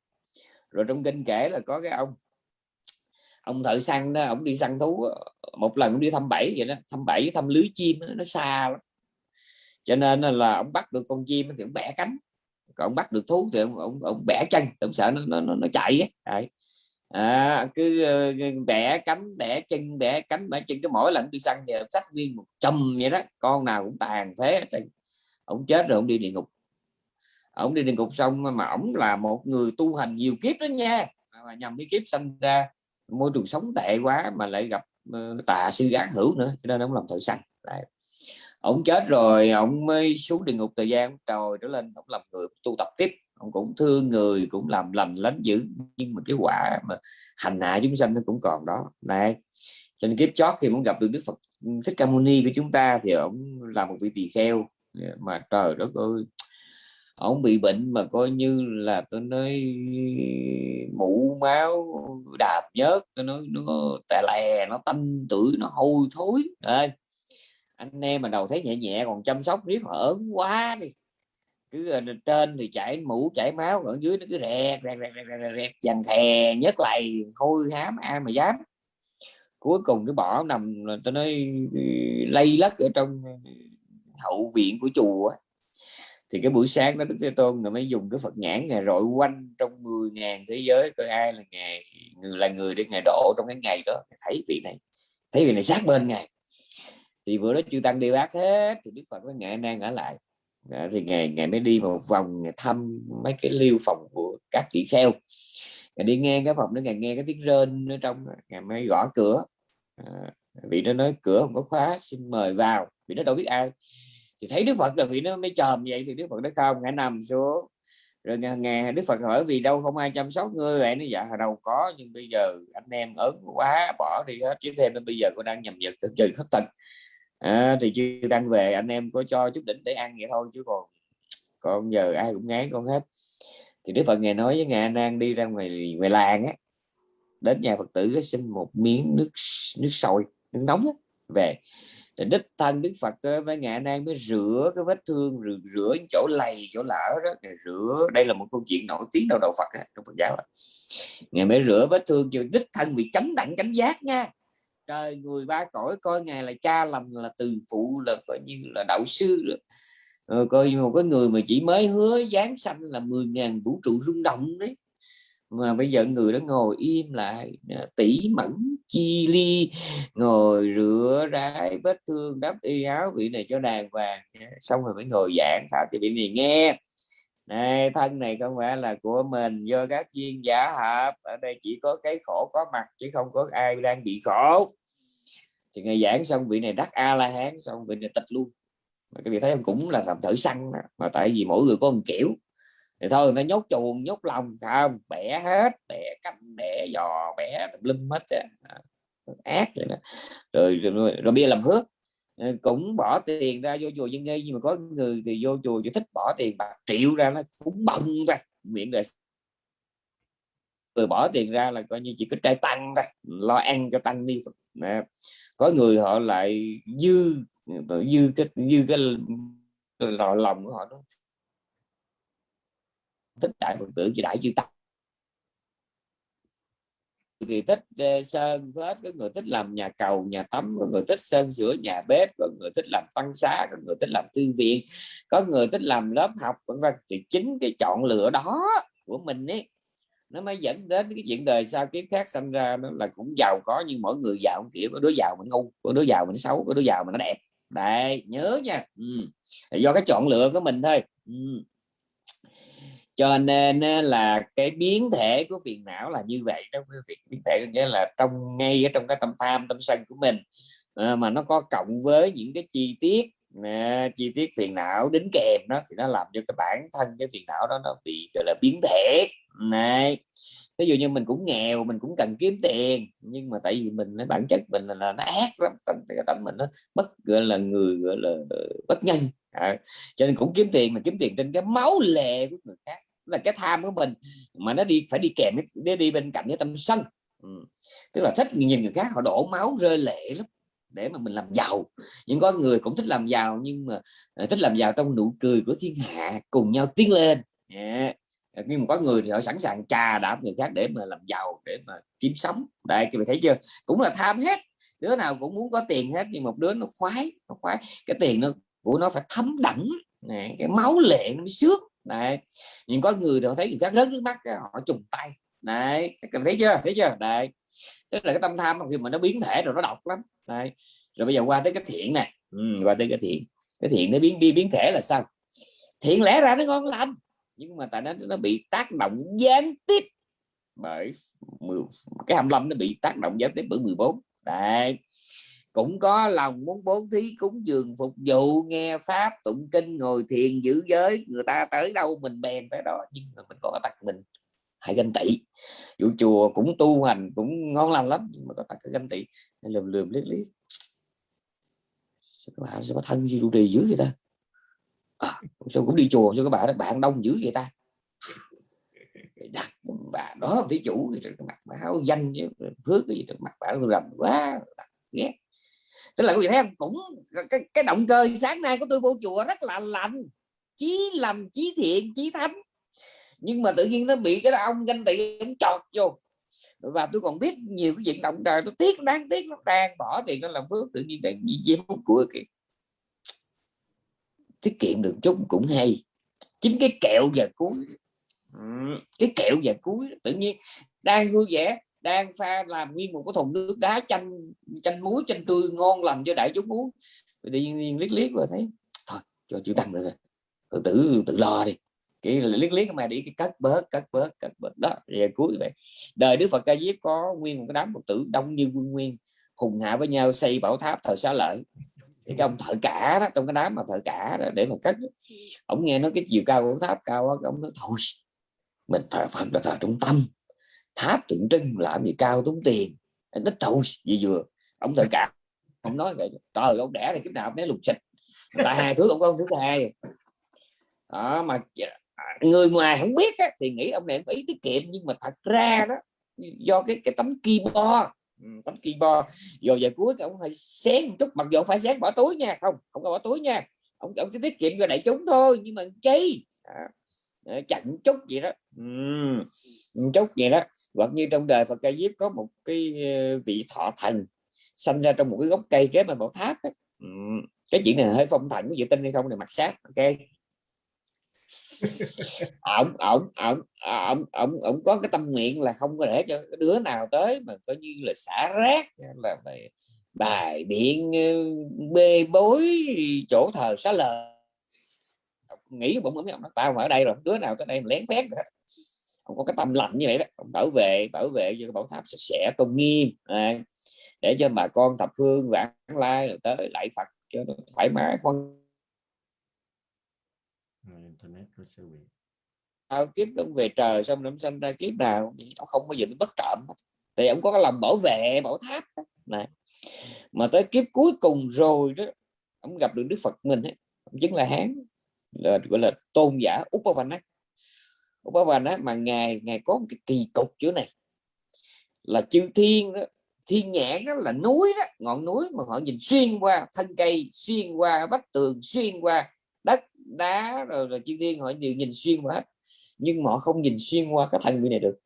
Rồi trong kinh kể là có cái ông ông thợ săn đó ông đi săn thú một lần ông đi thăm bẫy vậy đó thăm bẫy thăm lưới chim nó xa lắm. Cho nên là ông bắt được con chim thì ông bẻ cánh còn ông bắt được thú thì ông, ông, ông bẻ chân ông sợ nó nó, nó chạy ấy à, cứ ờ, bẻ cánh bẻ chân bẻ cánh bẻ chân cái mỗi lần đi săn thì sách nguyên một chùm vậy đó con nào cũng tàn thế ông chết rồi ông đi địa ngục. Ông đi địa ngục xong mà ổng là một người tu hành nhiều kiếp đó nha. Mà nhầm cái kiếp sanh ra môi trường sống tệ quá mà lại gặp ờ, tà sư ác hữu nữa cho nên ông làm thợ săn Đấy. ông chết rồi ông mới xuống địa ngục thời gian trời trở lên ông làm người tu tập tiếp ông cũng thương người cũng làm lành lánh dữ nhưng mà cái quả mà hành hạ chúng sanh nó cũng còn đó. Này cho nên kiếp chót khi muốn gặp được Đức Phật ừ, Thích Ca Mâu Ni của chúng ta thì ông là một vị tỳ kheo. Mà trời đất ơi ông bị bệnh mà coi như là tôi nói mũ máu đạp nhớt tôi nói nó tè lè nó tanh tuổi nó hôi thối. À, anh em mà đầu thấy nhẹ nhẹ còn chăm sóc riết hở quá đi cứ ờ, trên thì chảy mũ chảy máu ở dưới nó cứ rẹt rẹt rẹt rẹt rẹt, rẹt dằn thè nhất lầy hôi hám ai mà dám. Cuối cùng cái bỏ nằm tôi nói ừ, lây lất ở trong hậu viện của chùa thì cái buổi sáng đó Đức Thế Tôn rồi mới dùng cái Phật nhãn ngày rọi quanh trong 10 ngàn thế giới coi ai là ngày người là người để ngày độ trong cái ngày đó. Thấy vị này thấy vị này sát bên ngài. Thì vừa đó chư tăng đi bác hết thì Đức Phật mới ngài đang ở lại đó, thì ngày ngày mới đi một vòng thăm mấy cái lưu phòng của các chị kheo. Ngày đi nghe cái phòng đó ngày nghe cái tiếng rên ở trong ngày mới gõ cửa. À, vị nó nói cửa không có khóa xin mời vào. Vì nó đâu biết ai. Thì thấy Đức Phật là vì nó mới chòm vậy thì Đức Phật nó không ngã nằm xuống. Rồi nghe Đức Phật hỏi vì đâu không ai chăm sóc ngươi vậy? Nó dạ đâu có nhưng bây giờ anh em ớn quá bỏ đi hết chứ thêm nên bây giờ cô đang nhầm nhật trừ thất tật à, thì chưa tăng về anh em có cho chút đỉnh để ăn vậy thôi chứ còn còn giờ ai cũng ngán con hết. Thì Đức Phật ngày nói với ngài đang đi ra ngoài ngoài làng á đến nhà Phật tử xin một miếng nước nước sôi nước nóng á, về. Thì đích thân đức phật với ngài đang mới rửa cái vết thương rửa, rửa chỗ lầy chỗ lở đó để rửa. Đây là một câu chuyện nổi tiếng đầu đầu phật á trong phật giáo ngài mới rửa vết thương cho đích thân bị chấm đặng cánh giác nha trời người ba cõi coi ngài là cha lầm là từ phụ, là coi như là đạo sư rồi rồi ờ, coi một cái người mà chỉ mới hứa giáng sanh là 10.000 vũ trụ rung động đấy. Mà bây giờ người đó ngồi im lại tỉ mẫn chi ly, ngồi rửa rái vết thương, đắp y áo vị này cho đàng hoàng. Xong rồi mới ngồi giảng thảo cho vị này nghe. Này thân này không phải là của mình, do các duyên giả hợp. Ở đây chỉ có cái khổ có mặt, chứ không có ai đang bị khổ thì ngày giảng xong vị này đắc a la hán xong vị này tịch luôn. Mà cái vị thấy cũng là làm thử săn mà tại vì mỗi người có một kiểu. Thì thôi người ta nhốt chuồng nhốt lòng không? Bẻ hết bẻ cánh bẻ giò bẻ tùm lum hết á. Ác rồi, đó. rồi, rồi, rồi bây làm hước. Ờ, cũng bỏ tiền ra vô chùa dân nghi nhưng mà có người thì vô chùa chỉ thích bỏ tiền bạc triệu ra nó cũng bông ra miệng rồi người bỏ tiền ra là coi như chỉ có trai tăng thôi. Lo ăn cho tăng nè, có người họ lại dư dư cái dư cái lò lòng của họ đó. Thích đại phật tử chỉ đại chư tăng. Thì thích ờ, sơn hết có người thích làm nhà cầu, nhà tắm, có người thích sơn sửa nhà bếp, có người thích làm tăng xá, có người thích làm thư viện, có người thích làm lớp học, vân vân. Thì chính cái chọn lựa đó của mình ấy nó mới dẫn đến cái chuyện đời sau kiếp khác sinh ra nó là cũng giàu có nhưng mỗi người giàu kiểu có đứa giàu mình ngu có đứa giàu mình xấu có đứa giàu mình nó đẹp. Đấy nhớ nha. Ừ. do cái chọn lựa của mình thôi. Ừ. Cho nên là cái biến thể của phiền não là như vậy đó quý vị. Biến thể nghĩa là trong ngay ở trong cái tâm tham tâm sân của mình. À, mà nó có cộng với những cái chi tiết nè, chi tiết phiền não đính kèm đó thì nó làm cho cái bản thân cái phiền não đó nó bị gọi là biến thể. Này ví dụ như mình cũng nghèo mình cũng cần kiếm tiền nhưng mà tại vì mình cái bản chất mình là, là nó ác lắm cái tâm mình nó bất gọi là người gọi là bất nhân. À, cho nên cũng kiếm tiền mà kiếm tiền trên cái máu lệ của người khác là cái tham của mình mà nó đi phải đi kèm nó đi bên cạnh cái tâm sân. Ừ. tức là thích nhìn người khác họ đổ máu rơi lệ lắm để mà mình làm giàu. Nhưng có người cũng thích làm giàu nhưng mà ờ, thích làm giàu trong nụ cười của thiên hạ cùng nhau tiến lên. Yeah. Ờ, nhưng mà có người thì họ sẵn sàng trà đạp người khác để mà làm giàu để mà kiếm sống. Đây các bạn thấy chưa? Cũng là tham hết. Đứa nào cũng muốn có tiền hết nhưng một đứa nó khoái nó khoái. Cái tiền nó của nó phải thấm đẫm. Này, cái máu lệ nó mới sướt đấy. Nhưng có người thì họ thấy người khác rớt nước mắt họ trùng tay. Đấy các bạn thấy chưa? Thấy chưa? Đấy tức là cái tâm tham khi mà nó biến thể rồi nó độc lắm. Đấy. Rồi bây giờ qua tới cái thiện này ừ, qua tới cái thiện. Cái thiện nó biến đi biến thể là sao? Thiện lẽ ra nó ngon lành nhưng mà tại nó nó bị tác động gián tiếp bởi cái 25 nó bị tác động gián tiếp bởi 14 đấy. Cũng có lòng muốn bố thí cúng dường phục vụ nghe pháp tụng kinh ngồi thiền giữ giới. Người ta tới đâu mình bèn tới đó nhưng mà mình có tật mình hãy ganh tị. Vụ chùa cũng tu hành cũng ngon lành lắm nhưng mà có tật ganh tị lườm lườm liếc liếc. Các bạn sao có thân gì trụ trì dữ vậy ta? À, sao cũng đi chùa cho các bạn bạn đông dữ vậy ta? Đặt bà đó thí chủ thì mặt bà áo danh phước cái gì trên mặt bà rầm quá ghét. Tức là quý vị thấy không cũng cái, cái động cơ sáng nay của tôi vô chùa rất là lành. Chí làm chí thiện chí thánh nhưng mà tự nhiên nó bị cái ông ganh tị, ông chọt vô. Và tôi còn biết nhiều cái chuyện động trời tôi tiếc, đáng tiếc, nó đang bỏ tiền nó làm phước, tự nhiên đang bị phúc của kìa tiết kiệm được chút cũng hay. Chính cái kẹo giờ cuối, cái kẹo giờ cuối, tự nhiên đang vui vẻ, đang pha làm nguyên một cái thùng nước đá chanh chanh muối, chanh tươi ngon lành cho đại chúng uống. Tự nhiên liếc liếc rồi thấy, thôi, cho chữ tăng rồi tự tự lo đi cái liếc liếc mà đi cái cắt bớt cắt bớt cắt bớt. Đó về cuối vậy. Đời đức phật ca diếp có nguyên một cái đám phật tử đông như quân nguyên hùng hạ với nhau xây bảo tháp thờ xá lợi. Thì cái ông thợ cả đó trong cái đám mà thợ cả đó, để mà cất ông nghe nói cái chiều cao của tháp cao đó, ông nói thôi mình thờ phật là thờ trung tâm. Tháp tượng trưng làm gì cao tốn tiền. Nó thôi gì vừa. Ông thợ cả ông nói vậy trời ông đẻ thì cái nào bé lục xịt tại hai thứ ông có thứ hai. Đó mà người ngoài không biết á, thì nghĩ ông này có ý tiết kiệm nhưng mà thật ra đó do cái cái tấm keyboard. Ừ, tấm keyboard. Rồi giờ cuối thì ông phải xén một chút mặc dù phải xén bỏ túi nha không không có bỏ túi nha. Ông ông chỉ tiết kiệm cho đại chúng thôi nhưng mà chi? À, chặn chút vậy đó. Uhm, chút vậy đó. Hoặc như trong đời Phật Ca Diếp có một cái ờ, vị thọ thần sanh ra trong một cái gốc cây kế bên bảo tháp đó. Uhm, ừ, cái chuyện này hơi phong thần có dự tin hay không này mặt sát ok? Ổng ổng ổng à, ổng ổng ổng có cái tâm nguyện là không có để cho đứa nào tới mà coi như là xả rác là bài, bài biện ờ, bê bối chỗ thờ xá lờ. Nghĩ bụng ông nói tao mà ở đây rồi đứa nào tới đây mà lén phét rồi không có cái tâm lạnh như vậy đó. Ông bảo vệ bảo vệ cho bảo tháp sạch sẽ tôn nghiêm à, để cho bà con thập phương vãng lai rồi tới lại phật cho nó thoải mái khoan internet của sư bị tao kiếp ông về trời xong nó sanh ra kiếp nào ông không bao giờ nó bất trộm thì ông có cái lòng bảo vệ bảo tháp này. Mà tới kiếp cuối cùng rồi đó ông gặp được đức phật mình ấy, ông chính là hán là gọi là tôn giả Upavana Upavana mà ngài ngài có một cái kỳ cục chỗ này. Là chư thiên đó, thiên nhãn đó là núi đó ngọn núi mà họ nhìn xuyên qua thân cây xuyên qua vách tường xuyên qua đá rồi, là chư thiên họ đều nhìn xuyên qua hết. Nhưng mà họ không nhìn xuyên qua cái thần vị này được.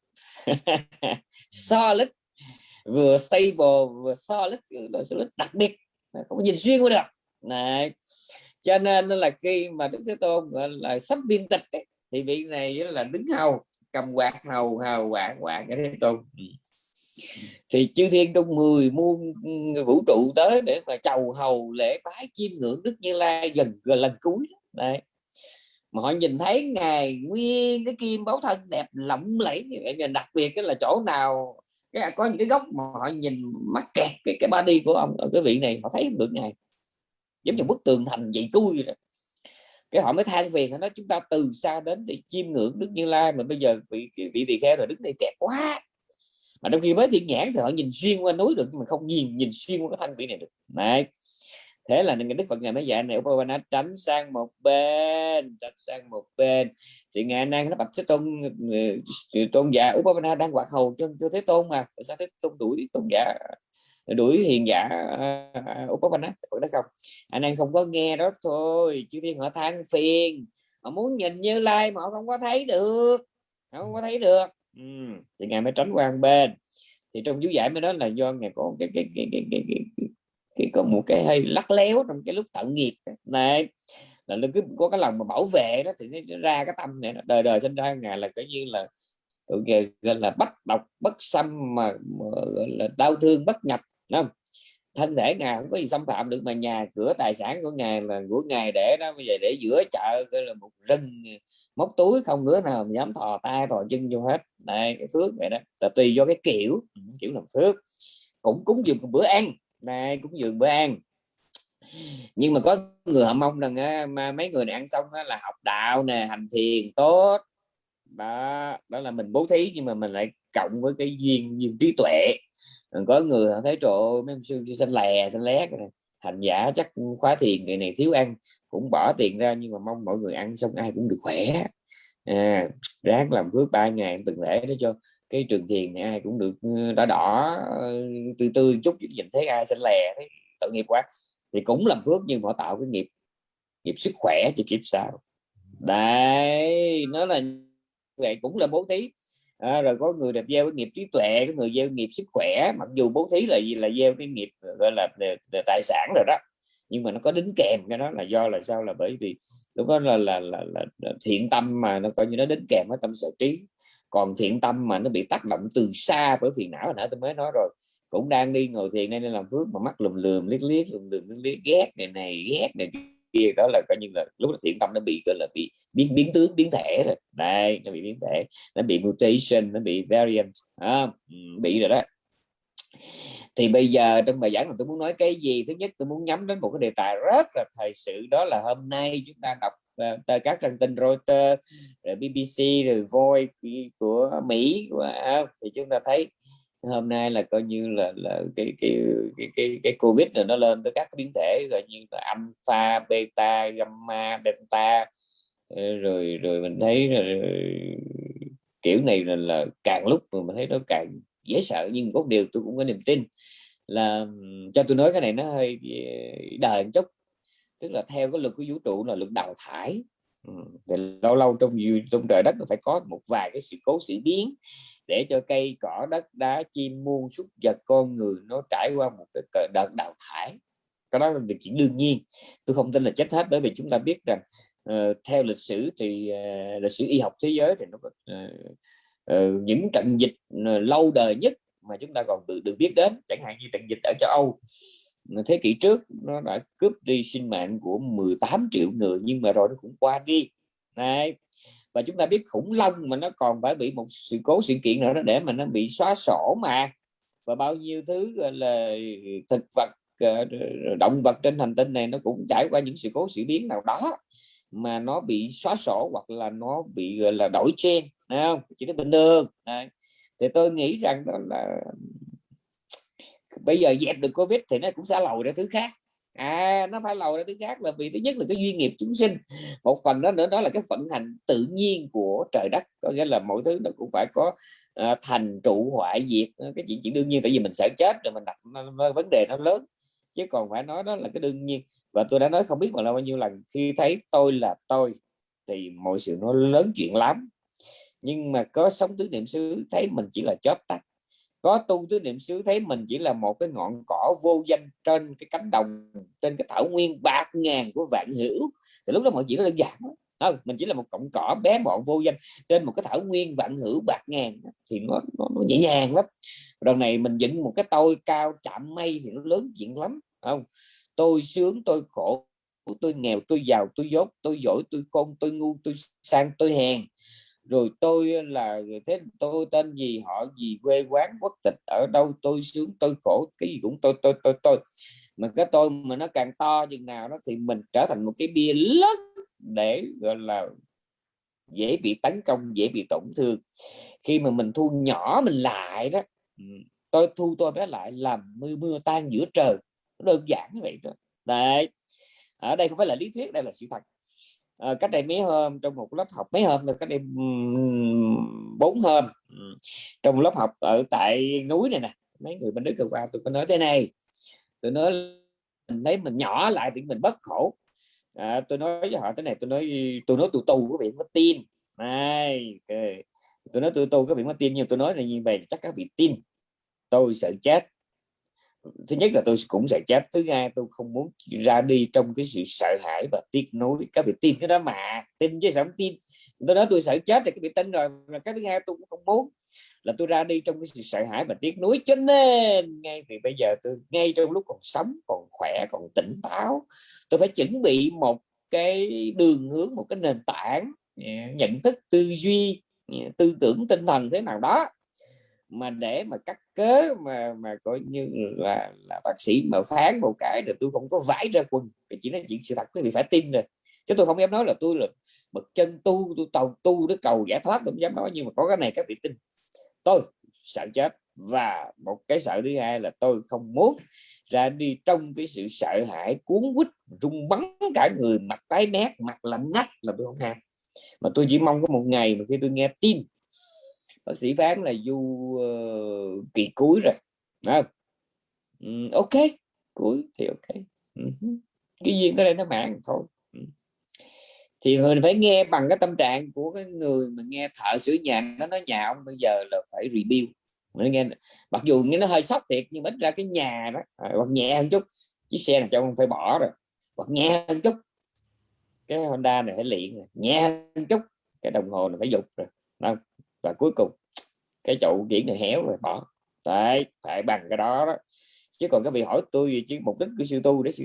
Solid vừa stable vừa solid, ừ, solid đặc biệt. Không nhìn xuyên qua được. Này cho nên là khi mà đức thế tôn gọi là sắp viên tịch ấy, thì vị này là đứng hầu cầm quạt hầu hầu quạt quạt cái thế tôn. Ừ. Thì chư thiên trong 10 muôn ừ, vũ trụ tới để mà chầu hầu lễ bái chiêm ngưỡng đức như lai gần gần lần cuối đấy. Mà họ nhìn thấy ngài nguyên cái kim báu thân đẹp lộng lẫy đặc biệt cái là chỗ nào cái có những cái góc mà họ nhìn mắc kẹt cái cái body của ông ở cái vị này, họ thấy được ngài giống như bức tường thành vậy cui đó. Cái họ mới than phiền nó chúng ta từ xa đến để chiêm ngưỡng đức như lai, mà bây giờ vị vị tỳ kheo rồi đứng đây kẹt quá. Mà trong khi mới thiên nhãn thì họ nhìn xuyên qua núi được mà không nhìn nhìn xuyên qua cái thanh vị này được. Này thế là những đức phật ngài mới dạy này Upavana tránh sang một bên tránh sang một bên. Thì ngài đang nó bạch thế tôn tôn giả Upavana đang quạt hầu cho, cho thế tôn mà tại sao thế tôn đuổi tôn giả đuổi hiền giả uh, Upavana đó không? Anh đang không có nghe đó thôi chứ thiên họ than phiền. Họ muốn nhìn như lai mà họ không có thấy được họ không có thấy được. Ừ. thì ngài mới tránh qua bên. Thì trong chú giải mới nói là do ngài có cái cái cái cái, cái, cái, cái, có một cái hay lắc léo trong cái lúc tận nghiệp này là nó cứ có cái lòng mà bảo vệ đó thì nó ra cái tâm này đời đời sinh ra ngài là coi như là gọi là bất độc bất xâm mà, mà gọi là đau thương bất nhập không? Thân thể ngài không có gì xâm phạm được mà nhà cửa tài sản của ngài là của ngài để đó bây giờ để giữa chợ gọi là một rừng móc túi không nữa nào dám thò tay thò chân vô hết. Này cái phước vậy đó. Là tùy do cái kiểu ừ, kiểu làm phước. Cũng cúng dường một bữa ăn đây cúng dường bữa ăn. Nhưng mà có người họ mong rằng mà mấy người này ăn xong là học đạo nè hành thiền tốt. Đó đó là mình bố thí nhưng mà mình lại cộng với cái duyên duyên trí tuệ. Có người họ thấy trộn mấy mấy sư xanh lè xanh lét này hành giả chắc khóa thiền người này thiếu ăn cũng bỏ tiền ra nhưng mà mong mọi người ăn xong ai cũng được khỏe. À, ráng làm phước ba ngày từng lễ để cho cái trường thiền này ai cũng được đỏ đỏ từ từ chút nhìn thấy ai xanh lè thấy tội nghiệp quá. Thì cũng làm phước nhưng mà tạo cái nghiệp nghiệp sức khỏe cho kiếp sau. Đấy nó là vậy cũng là bố thí. À, rồi có người đẹp gieo cái nghiệp trí tuệ có người gieo nghiệp sức khỏe mặc dù bố thí là gì là gieo cái nghiệp gọi là, là, là tài sản rồi đó nhưng mà nó có đính kèm cái đó là do là sao là bởi vì lúc đó là là, là, là, là thiện tâm mà nó coi như nó đính kèm với tâm sở trí còn thiện tâm mà nó bị tác động từ xa bởi phiền não nãy tôi mới nói rồi cũng đang đi ngồi thiền nên làm phước mà mắt lùm lùm liếc liếc lùm lùm liếc liếc ghét này này ghét này kia đó là coi như là lúc đó thiện tâm nó bị gọi là bị biến biến tướng biến thể rồi. Đây nó bị biến thể nó bị mutation nó bị variant à, bị rồi đó. Thì bây giờ trong bài giảng này tôi muốn nói cái gì? Thứ nhất tôi muốn nhắm đến một cái đề tài rất là thời sự đó là hôm nay chúng ta đọc và các trang tin Reuters rồi BBC rồi Voice của Mỹ của, uh, thì chúng ta thấy hôm nay là coi như là là cái cái cái cái, cái covid rồi nó lên tới các biến thể gọi như là alpha beta gamma delta. Ờ, rồi rồi mình thấy rồi, kiểu này là, là càng lúc mà mình thấy nó càng dễ sợ. Nhưng có điều tôi cũng có niềm tin là cho tôi nói cái này nó hơi đời một chút tức là theo cái luật của vũ trụ là luật đào thải. Thì lâu lâu trong trong trời đất nó phải có một vài cái sự cố sự biến để cho cây cỏ đất đá chim muôn súc vật con người nó trải qua một cái đợt đào thải. Cái đó là việc chuyện đương nhiên. Tôi không tin là chết hết bởi vì chúng ta biết rằng uh, theo lịch sử thì uh, lịch sử y học thế giới thì nó có uh, uh, những trận dịch uh, lâu đời nhất mà chúng ta còn được, được biết đến chẳng hạn như trận dịch ở châu Âu thế kỷ trước nó đã cướp đi sinh mạng của 18 triệu người, nhưng mà rồi nó cũng qua đi. Này và chúng ta biết khủng long mà nó còn phải bị một sự cố sự kiện nữa đó để mà nó bị xóa sổ mà. Và bao nhiêu thứ là, thực vật ờ, động vật trên hành tinh này nó cũng trải qua những sự cố sự biến nào đó mà nó bị xóa sổ hoặc là nó bị, gọi là, đổi gen không? Chỉ là bình thường. Đấy. thì tôi nghĩ rằng đó là bây giờ dẹp được covid thì nó cũng sẽ lầu ra thứ khác. À nó phải lầu ra thứ khác là vì thứ nhất là cái duy nghiệp chúng sinh. Một phần đó nữa đó là cái vận hành tự nhiên của trời đất. Có nghĩa là mọi thứ nó cũng phải có uh, thành trụ hoại diệt. Ờ, cái chuyện chuyện đương nhiên tại vì mình sợ chết rồi mình đặt vấn đề nó lớn. Chứ còn phải nói đó là cái đương nhiên. Và tôi đã nói không biết mà là bao nhiêu lần khi thấy tôi là tôi thì mọi sự nó lớn chuyện lắm. Nhưng mà có sống tứ niệm xứ thấy mình chỉ là chớp tắt có tu tứ niệm xứ thấy mình chỉ là một cái ngọn cỏ vô danh trên cái cánh đồng trên cái thảo nguyên bạc ngàn của vạn hữu. Thì lúc đó mọi chuyện nó đơn giản không mình chỉ là một cọng cỏ bé mọn vô danh trên một cái thảo nguyên vạn hữu bạc ngàn thì nó, nó, nó nhẹ nhàng lắm. Đầu này mình dựng một cái tôi cao chạm mây thì nó lớn chuyện lắm không? Tôi sướng tôi khổ tôi nghèo tôi giàu tôi dốt tôi giỏi tôi khôn tôi ngu tôi sang tôi hèn rồi tôi ờ, là ờ, thế tôi tên gì, họ gì, quê quán, quốc tịch, ở đâu, tôi sướng, tôi khổ, cái gì cũng tôi tôi tôi tôi. Mà cái tôi mà nó càng to chừng nào đó thì mình trở thành một cái bia lớn để, gọi là, dễ bị tấn công, dễ bị tổn thương. Khi mà mình thu nhỏ mình lại đó ừ, tôi thu tôi bé lại làm mưa mưa tan giữa trời. Đơn giản như vậy đó. Đấy. Ở đây không phải là lý thuyết, đây là sự thật à, cách đây mấy hôm trong một lớp học mấy hôm rồi cách đây bốn hôm. Trong lớp học ở tại núi này nè mấy người bên đức vừa qua tôi có nói thế này tôi nói mình thấy mình nhỏ lại thì mình bất khổ. Ờ, à, tôi nói với họ thế này tôi nói tôi nói tù tù có vị có tin. Này tôi nói tôi tu có vị có tin nhưng tôi nói là như vậy chắc các vị tin. Tôi sợ chết thứ nhất là tôi cũng sẽ chết, thứ hai tôi không muốn ra đi trong cái sự sợ hãi và tiếc nuối. Các vị tin cái đó mà, tin chứ sao không tin? Tôi nói tôi sợ chết thì các vị tin rồi, mà cái thứ hai tôi cũng không muốn là tôi ra đi trong cái sự sợ hãi và tiếc nuối. Cho nên ngay từ bây giờ tôi, ngay trong lúc còn sống, còn khỏe, còn tỉnh táo, tôi phải chuẩn bị một cái đường hướng, một cái nền tảng nhận thức, tư duy tư tưởng, tinh thần thế nào đó mà để mà cắt cớ mà mà coi như là là bác sĩ mà phán một cái rồi tôi không có vải ra quần. Thì chỉ nói chuyện sự thật, quý vị phải tin rồi. Chứ tôi không dám nói là tôi là bậc chân tu, tôi tàu tu để cầu giải thoát, tôi không dám nói. Nhưng mà có cái này các vị tin. Tôi sợ chết. Và một cái sợ thứ hai là tôi không muốn ra đi trong cái sự sợ hãi, cuốn quýt, rung bắn cả người, mặt tái nét, mặt lạnh ngắt là tôi không ham. Mà tôi chỉ mong có một ngày mà khi tôi nghe tin bác sĩ phán là du uh, kỳ cuối rồi. Không? Um, ok. Cuối thì ok. Uh-huh. cái duyên cái đây nó mạng thôi. Ừ. Thì mình phải nghe bằng cái tâm trạng của cái người mà nghe thợ sửa nhà. Nó nói nhà ông bây giờ là phải rebuild. Mình nghe mặc dù nghe nó hơi sốc thiệt nhưng ít ra cái nhà đó à, hoặc nhẹ hơn chút. Chiếc xe này cho ông phải bỏ rồi. Hoặc nhẹ hơn chút. Cái Honda này phải luyện nhẹ hơn chút. Cái đồng hồ này phải dục rồi. Không? Và cuối cùng cái chậu kiển này héo rồi bỏ. Đấy phải bằng cái đó đó. Chứ còn các vị hỏi tôi chứ mục đích của sư tu để sự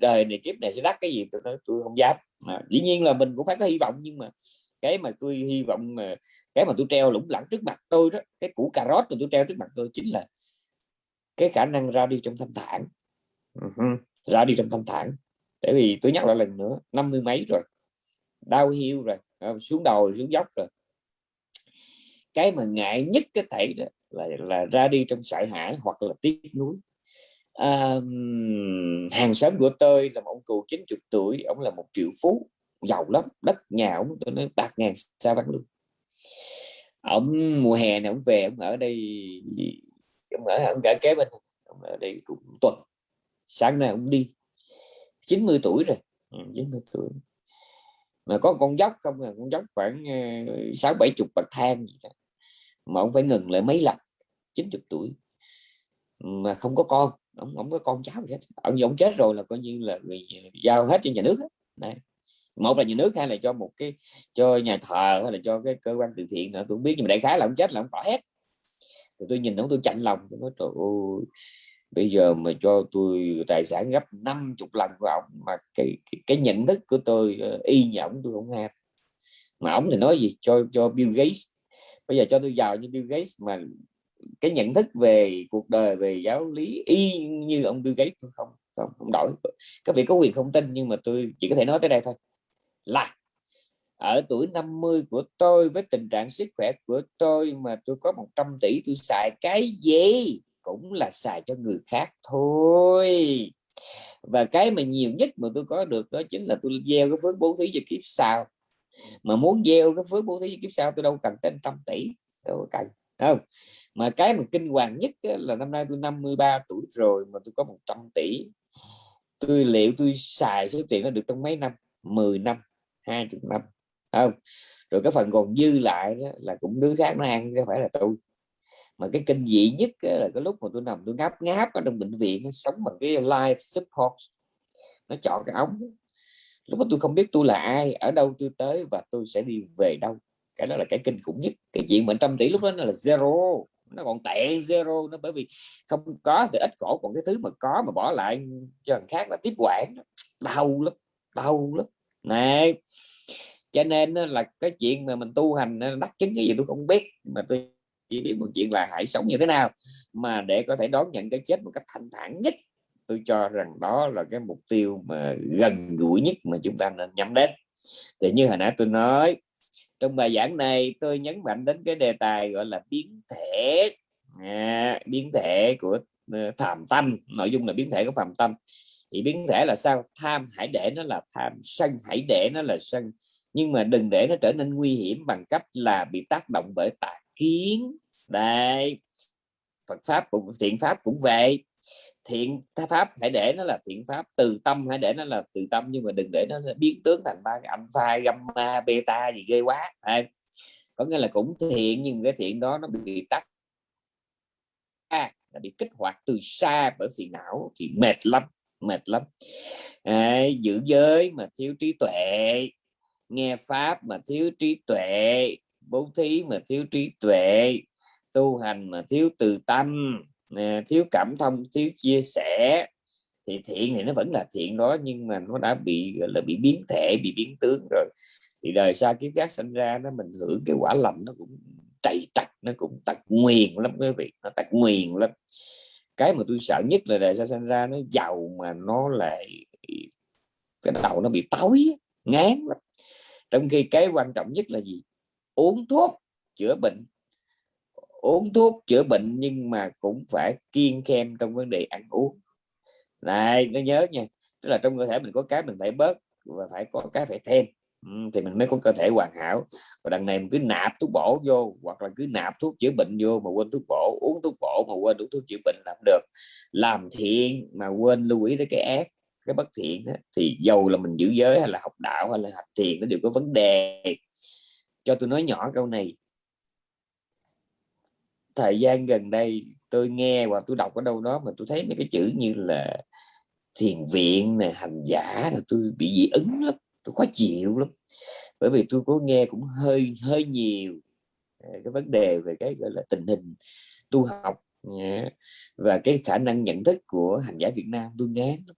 đời này kiếp này sẽ đắc cái gì tôi nói tôi không dám. À, dĩ nhiên là mình cũng phải có hy vọng nhưng mà cái mà tôi hy vọng mà cái mà tôi treo lủng lẳng trước mặt tôi đó cái củ cà rốt mà tôi treo trước mặt tôi chính là cái khả năng ra đi trong thanh thản. Uh-huh. ra đi trong thanh thản. Tại vì tôi nhắc lại lần nữa năm mươi mấy rồi đau hiu rồi à, xuống đầu xuống dốc rồi cái mà ngại nhất cái thể đó là là ra đi trong sợ hãi hoặc là tiếc nuối. À, hàng xóm của tôi là một ông cụ 90 tuổi ông là một triệu phú giàu lắm đất nhà ông tôi nói bạc ngàn sao bán luôn. Ông mùa hè này ông về ông ở đây ông ở ông ở kế bên ông ở đây cũng tuần sáng nay ông đi. 90 tuổi rồi 90 ừ, tuổi. Mà có con dốc không là con dốc khoảng ờ, sáu bảy chục bậc thang gì đó mà ông phải ngừng lại mấy lần 90 tuổi. Mà không có con ông không có con cháu gì hết. Ông ông chết rồi là coi như là người giao hết cho nhà nước Đấy. một là nhà nước hay là cho một cái cho nhà thờ hay là cho cái cơ quan từ thiện nữa tôi không biết nhưng mà đại khái là ông chết là ông bỏ hết. Rồi tôi nhìn ông tôi chạnh lòng tôi nói trời ơi bây giờ mà cho tôi tài sản gấp 50 lần của ông mà cái, cái cái nhận thức của tôi ờ, y như ông tôi không nghe mà ông thì nói gì? Cho cho Bill Gates bây giờ cho tôi giàu như Bill Gates mà cái nhận thức về cuộc đời, về giáo lý y như ông Bill Gates không không không đổi. Các vị có quyền không tin nhưng mà tôi chỉ có thể nói tới đây thôi. Là, ở tuổi 50 của tôi với tình trạng sức khỏe của tôi mà tôi có 100 tỷ tôi xài cái gì? Cũng là xài cho người khác thôi. Và cái mà nhiều nhất mà tôi có được đó chính là tôi gieo cái phước bố thí cho kiếp sau mà muốn gieo cái phước bố thí kiếp sau, tôi đâu cần tên trăm tỷ tôi cần không? Mà cái mà kinh hoàng nhất là năm nay tôi 53 tuổi rồi mà tôi có 100 tỷ. Tôi, liệu tôi xài số tiền nó được trong mấy năm? 10 năm 20 năm không? Rồi cái phần còn dư lại đó là cũng đứa khác nó ăn chứ phải là tôi. Mà cái kinh dị nhất là cái lúc mà tôi nằm tôi ngáp ngáp ở trong bệnh viện, nó sống bằng cái life support. Nó chọn cái ống lúc đó tôi không biết tôi là ai, ở đâu tôi tới và tôi sẽ đi về đâu. Cái đó là cái kinh khủng nhất. Cái chuyện mà trăm tỷ lúc đó là zero. Nó còn tệ zero nó bởi vì không có thì ít khổ, còn cái thứ mà có mà bỏ lại cho người khác là tiếp quản. Đau lắm đau lắm. Này, cho nên là cái chuyện mà mình tu hành đắc chứng cái gì tôi không biết, mà tôi chỉ biết một chuyện là hãy sống như thế nào mà để có thể đón nhận cái chết một cách thanh thản nhất tôi cho rằng đó là cái mục tiêu mà gần gũi nhất mà chúng ta nên nhắm đến. Thì như hồi nãy tôi nói trong bài giảng này tôi nhấn mạnh đến cái đề tài gọi là biến thể. À, biến thể của uh, phàm tâm nội dung là biến thể của phàm tâm. Thì biến thể là sao? Tham hãy để nó là tham sân hãy để nó là sân. Nhưng mà đừng để nó trở nên nguy hiểm bằng cách là bị tác động bởi tà kiến. Đây Phật pháp cũng thiện pháp cũng vậy thiện pháp hãy để nó là thiện pháp từ tâm hãy để nó là từ tâm nhưng mà đừng để nó biến tướng thành ba cái alpha gamma beta gì ghê quá à, có nghĩa là cũng thiện nhưng cái thiện đó nó bị tắt à, là bị kích hoạt từ xa bởi phiền não thì mệt lắm mệt lắm. À, giữ giới mà thiếu trí tuệ nghe pháp mà thiếu trí tuệ bố thí mà thiếu trí tuệ tu hành mà thiếu từ tâm thiếu cảm thông, thiếu chia sẻ. Thì thiện thì nó vẫn là thiện đó, nhưng mà nó đã bị là, bị biến thể, bị biến tướng rồi. Thì đời sau kiếp khác sinh ra nó, mình hưởng cái quả lành nó cũng chạy trật nó cũng tật nguyền lắm quý vị, nó tật nguyền lắm. Cái mà tôi sợ nhất là đời xa sinh ra nó giàu mà nó lại, cái đầu nó bị tối, ngán lắm. Trong khi cái quan trọng nhất là gì? Uống thuốc chữa bệnh uống thuốc chữa bệnh nhưng mà cũng phải kiên khem trong vấn đề ăn uống. Này nó nhớ nha tức là trong cơ thể mình có cái mình phải bớt và phải có cái phải thêm. Ừ, thì mình mới có cơ thể hoàn hảo. Và đằng này mình cứ nạp thuốc bổ vô hoặc là cứ nạp thuốc chữa bệnh vô mà quên thuốc bổ uống thuốc bổ mà quên uống thuốc chữa bệnh làm được. Làm thiện mà quên lưu ý tới cái ác cái bất thiện đó, thì dầu là mình giữ giới hay là học đạo hay là học thiền nó đều có vấn đề. Cho tôi nói nhỏ câu này thời gian gần đây tôi nghe và tôi đọc ở đâu đó mà tôi thấy mấy cái chữ như là thiền viện này hành giả là tôi bị dị ứng lắm, tôi khó chịu lắm. Bởi vì tôi có nghe cũng hơi hơi nhiều à, cái vấn đề về cái, gọi là, tình hình tu học và cái khả năng nhận thức của hành giả Việt Nam tôi ngán lắm.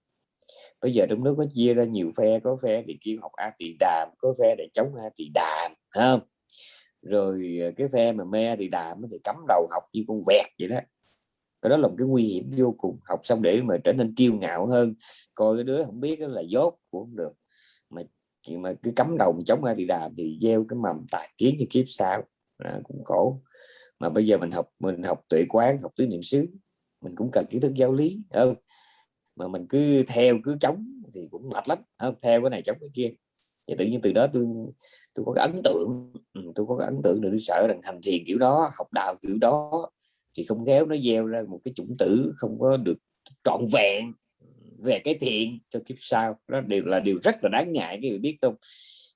Bây giờ trong nước có chia ra nhiều phe, có phe để kêu học a tỳ đàm, có phe để chống a tỳ đàm không? Rồi ờ, cái phe mà me thì đàm thì cắm đầu học như con vẹt vậy đó. Cái đó là một cái nguy hiểm vô cùng. Học xong để mà trở nên kiêu ngạo hơn coi cái đứa không biết là dốt cũng không được. Mà mà cứ cắm đầu chống ai thì đàm thì gieo cái mầm tà kiến như kiếp sau. À, cũng khổ. Mà bây giờ mình học mình học tuệ quán học tứ niệm xứ mình cũng cần kiến thức giáo lý không? Mà mình cứ theo cứ chống thì cũng mệt lắm không? Theo cái này chống cái kia thì tự nhiên từ đó tôi tôi có cái ấn tượng ừ, tôi có cái ấn tượng là tôi sợ rằng hành thiền kiểu đó, học đạo kiểu đó thì không khéo nó gieo ra một cái chủng tử không có được trọn vẹn về cái thiện cho kiếp sau. Đó đều là điều rất là đáng ngại cái người biết không?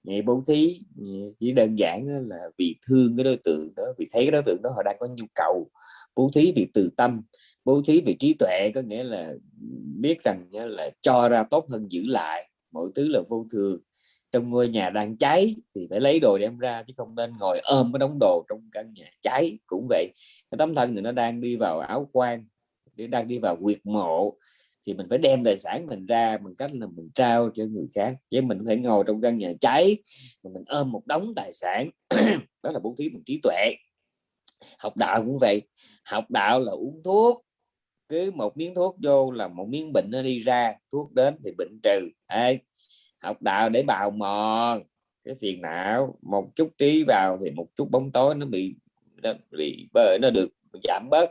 Ngày bố thí ừ, chỉ đơn giản là vì thương cái đối tượng đó, vì thấy cái đối tượng đó họ đang có nhu cầu. Bố thí vì từ tâm, bố thí vì trí tuệ, có nghĩa là biết rằng là cho ra tốt hơn giữ lại, mọi thứ là vô thường trong ngôi nhà đang cháy thì phải lấy đồ đem ra chứ không nên ngồi ôm cái đống đồ trong căn nhà cháy. Cũng vậy cái tấm thân thì nó đang đi vào áo quan đang đi vào quyệt mộ thì mình phải đem tài sản mình ra bằng cách là mình trao cho người khác. Chứ mình phải ngồi trong căn nhà cháy mà mình ôm một đống tài sản. Đó là bố thí bằng trí tuệ. Học đạo cũng vậy. Học đạo là uống thuốc. Cứ một miếng thuốc vô là một miếng bệnh nó đi ra thuốc đến thì bệnh trừ. Ê, học đạo để bào mòn. Cái phiền não một chút trí vào thì một chút bóng tối nó bị nó bị bờ nó được giảm bớt.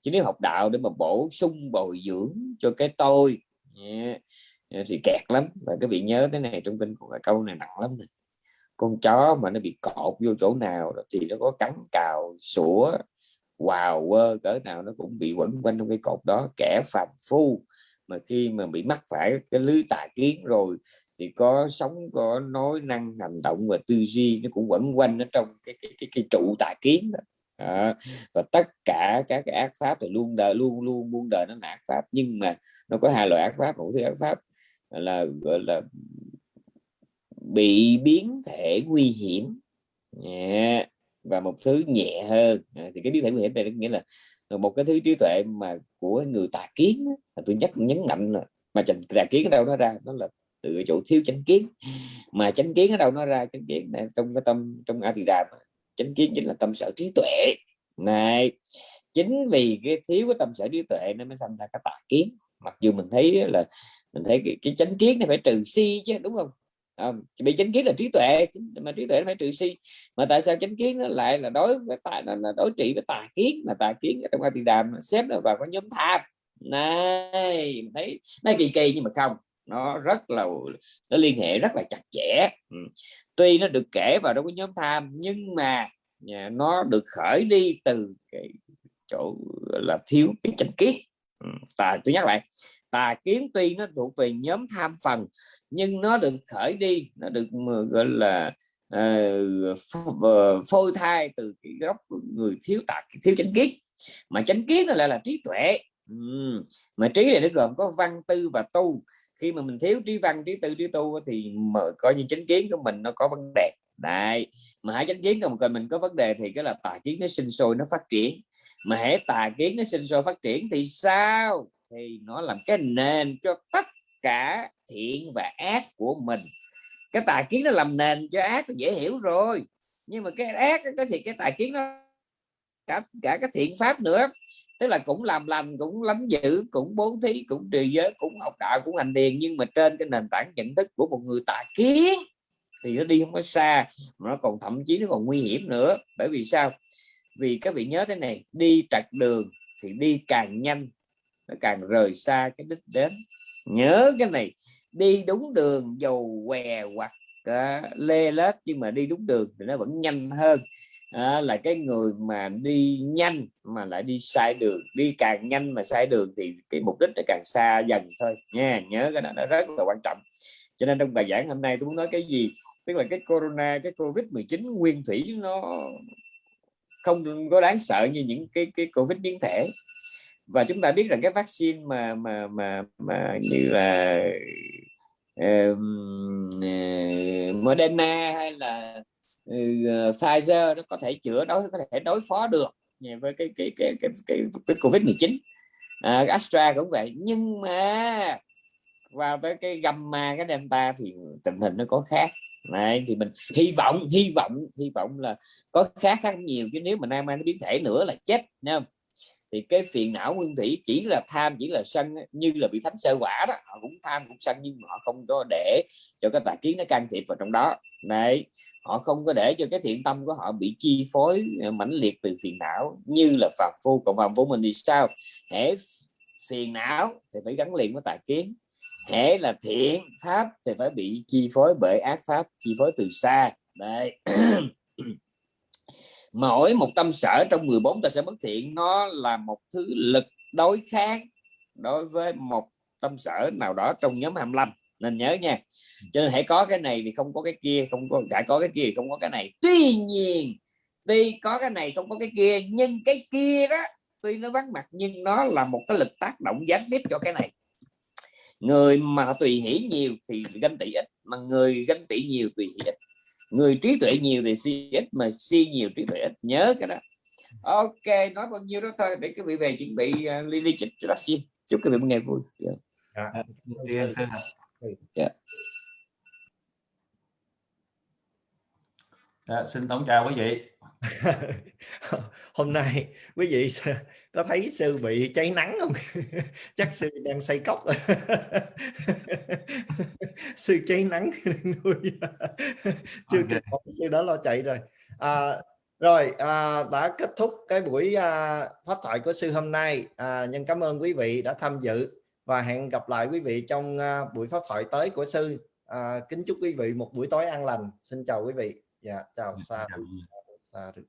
Chứ nếu học đạo để mà bổ sung bồi dưỡng cho cái tôi yeah, thì kẹt lắm. Và cái vị nhớ cái này trong kinh của câu này nặng lắm này. con chó mà nó bị cột vô chỗ nào thì nó có cắn cào sủa wow quơ cỡ nào nó cũng bị quẩn quanh trong cái cột đó. Kẻ phàm phu mà khi mà bị mắc phải cái lưới tà kiến rồi thì có sống có nói năng hành động và tư duy nó cũng quẩn quanh ở trong cái cái cái, cái trụ tà kiến đó. À, và tất cả các cái ác pháp thì luôn đời luôn luôn muôn đời nó là ác pháp nhưng mà nó có hai loại ác pháp. Một thứ ác pháp là gọi là bị biến thể nguy hiểm. Yeah. và một thứ nhẹ hơn. À, thì cái biến thể nguy hiểm này nghĩa là một cái thứ trí tuệ mà của người tà kiến đó, tôi nhắc nhấn mạnh là mà tà kiến ở đâu nó ra? Nó là từ cái chỗ thiếu chánh kiến. Mà chánh kiến ở đâu nó ra? Chánh kiến này trong cái tâm trong a thì đàm chánh kiến chính là tâm sở trí tuệ. Này chính vì cái thiếu cái tâm sở trí tuệ nó mới sinh ra cái tà kiến. Mặc dù mình thấy là mình thấy cái, cái chánh kiến này phải trừ si chứ đúng không? À, bị chánh kiến là trí tuệ mà trí tuệ phải trừ si. Mà tại sao chánh kiến nó lại là đối với tà là, là đối trị với tà kiến? Mà tà kiến trong a di đàm xếp nó vào cái nhóm tham. Này thấy nó kỳ kỳ nhưng mà không nó rất là nó liên hệ rất là chặt chẽ ừ. tuy nó được kể vào trong cái nhóm tham nhưng mà nó được khởi đi từ cái chỗ là thiếu cái chánh kiến ừ. tà tôi nhắc lại tà kiến tuy nó thuộc về nhóm tham phần nhưng nó được khởi đi nó được gọi là uh, phôi thai từ cái gốc người thiếu tà thiếu chánh kiến mà chánh kiến nó lại là trí tuệ ừ. mà trí này nó gồm có văn tư và tu khi mà mình thiếu trí văn, trí tư, trí tu thì mở coi như chánh kiến của mình nó có vấn đề. Đại mà hãy chánh kiến của mình có vấn đề thì cái là tà kiến nó sinh sôi, nó phát triển. Mà hãy tà kiến nó sinh sôi, phát triển thì sao? Thì nó làm cái nền cho tất cả thiện và ác của mình. Cái tà kiến nó làm nền cho ác thì dễ hiểu rồi. Nhưng mà cái ác cái thì cái tà kiến nó cả cả cái thiện pháp nữa tức là cũng làm lành cũng lánh giữ cũng bố thí cũng trì giới cũng học đạo cũng hành thiền nhưng mà trên cái nền tảng nhận thức của một người tà kiến thì nó đi không có xa mà nó còn thậm chí nó còn nguy hiểm nữa. Bởi vì sao? Vì các vị nhớ thế này đi trật đường thì đi càng nhanh nó càng rời xa cái đích đến. Nhớ cái này đi đúng đường dầu què hoặc uh, lê lết nhưng mà đi đúng đường thì nó vẫn nhanh hơn à, là cái người mà đi nhanh mà lại đi sai đường. Đi càng nhanh mà sai đường thì cái mục đích nó càng xa dần thôi. Nha nhớ cái đó nó rất là quan trọng. Cho nên trong bài giảng hôm nay tôi muốn nói cái gì? Tức là cái corona cái covid 19 nguyên thủy nó không có đáng sợ như những cái cái covid biến thể. Và chúng ta biết rằng cái vaccine mà mà mà mà như là uh, Moderna hay là Ừ, ờ, Pfizer nó có thể chữa đối có thể đối phó được với cái cái cái cái, cái, cái covid 19 à, Astra cũng vậy nhưng mà vào tới cái gamma cái delta thì tình hình nó có khác. Này thì mình hy vọng hy vọng hy vọng là có khác khác nhiều chứ nếu mà nam nó biến thể nữa là chết không? Thì cái phiền não nguyên thủy chỉ là tham, chỉ là sân như là bị thánh sơ quả đó, họ cũng tham, cũng sân, nhưng họ không có để cho cái tà kiến nó can thiệp vào trong đó. Này họ không có để cho cái thiện tâm của họ bị chi phối ờ, mãnh liệt từ phiền não, như là phạm phu cộng phạm phu mình thì sao? Hễ phiền não thì phải gắn liền với tà kiến, hễ là thiện pháp thì phải bị chi phối bởi ác pháp, chi phối từ xa. Đây mỗi một tâm sở trong 14 ta sẽ bất thiện. Nó là một thứ lực đối kháng đối với một tâm sở nào đó trong nhóm 25 nên nhớ nha. Cho nên hãy có cái này thì không có cái kia, không có cả có cái kia thì không có cái này. Tuy nhiên, tuy có cái này không có cái kia, nhưng cái kia đó, tuy nó vắng mặt, nhưng nó là một cái lực tác động gián tiếp cho cái này. Người mà tùy hỷ nhiều thì ganh tị ít, mà người ganh tị nhiều tùy hỷ ít người trí tuệ nhiều thì si ít mà si nhiều trí tuệ ít nhớ cái đó ok nói bao nhiêu đó thôi để quý vị về chuẩn bị uh, ly ly chích cho xin chúc quý vị một ngày vui yeah. Yeah. Yeah. Dạ, xin tổng chào quý vị. Hôm nay quý vị có thấy sư bị cháy nắng không? Chắc sư đang xây cốc. Sư cháy nắng nuôi. Chưa kịp sư đó lo chạy rồi. À, rồi à, đã kết thúc cái buổi à, pháp thoại của sư hôm nay. À, nhân cảm ơn quý vị đã tham dự và hẹn gặp lại quý vị trong à, buổi pháp thoại tới của sư. À, kính chúc quý vị một buổi tối an lành. Xin chào quý vị យ៉ាចៅសាសាឬ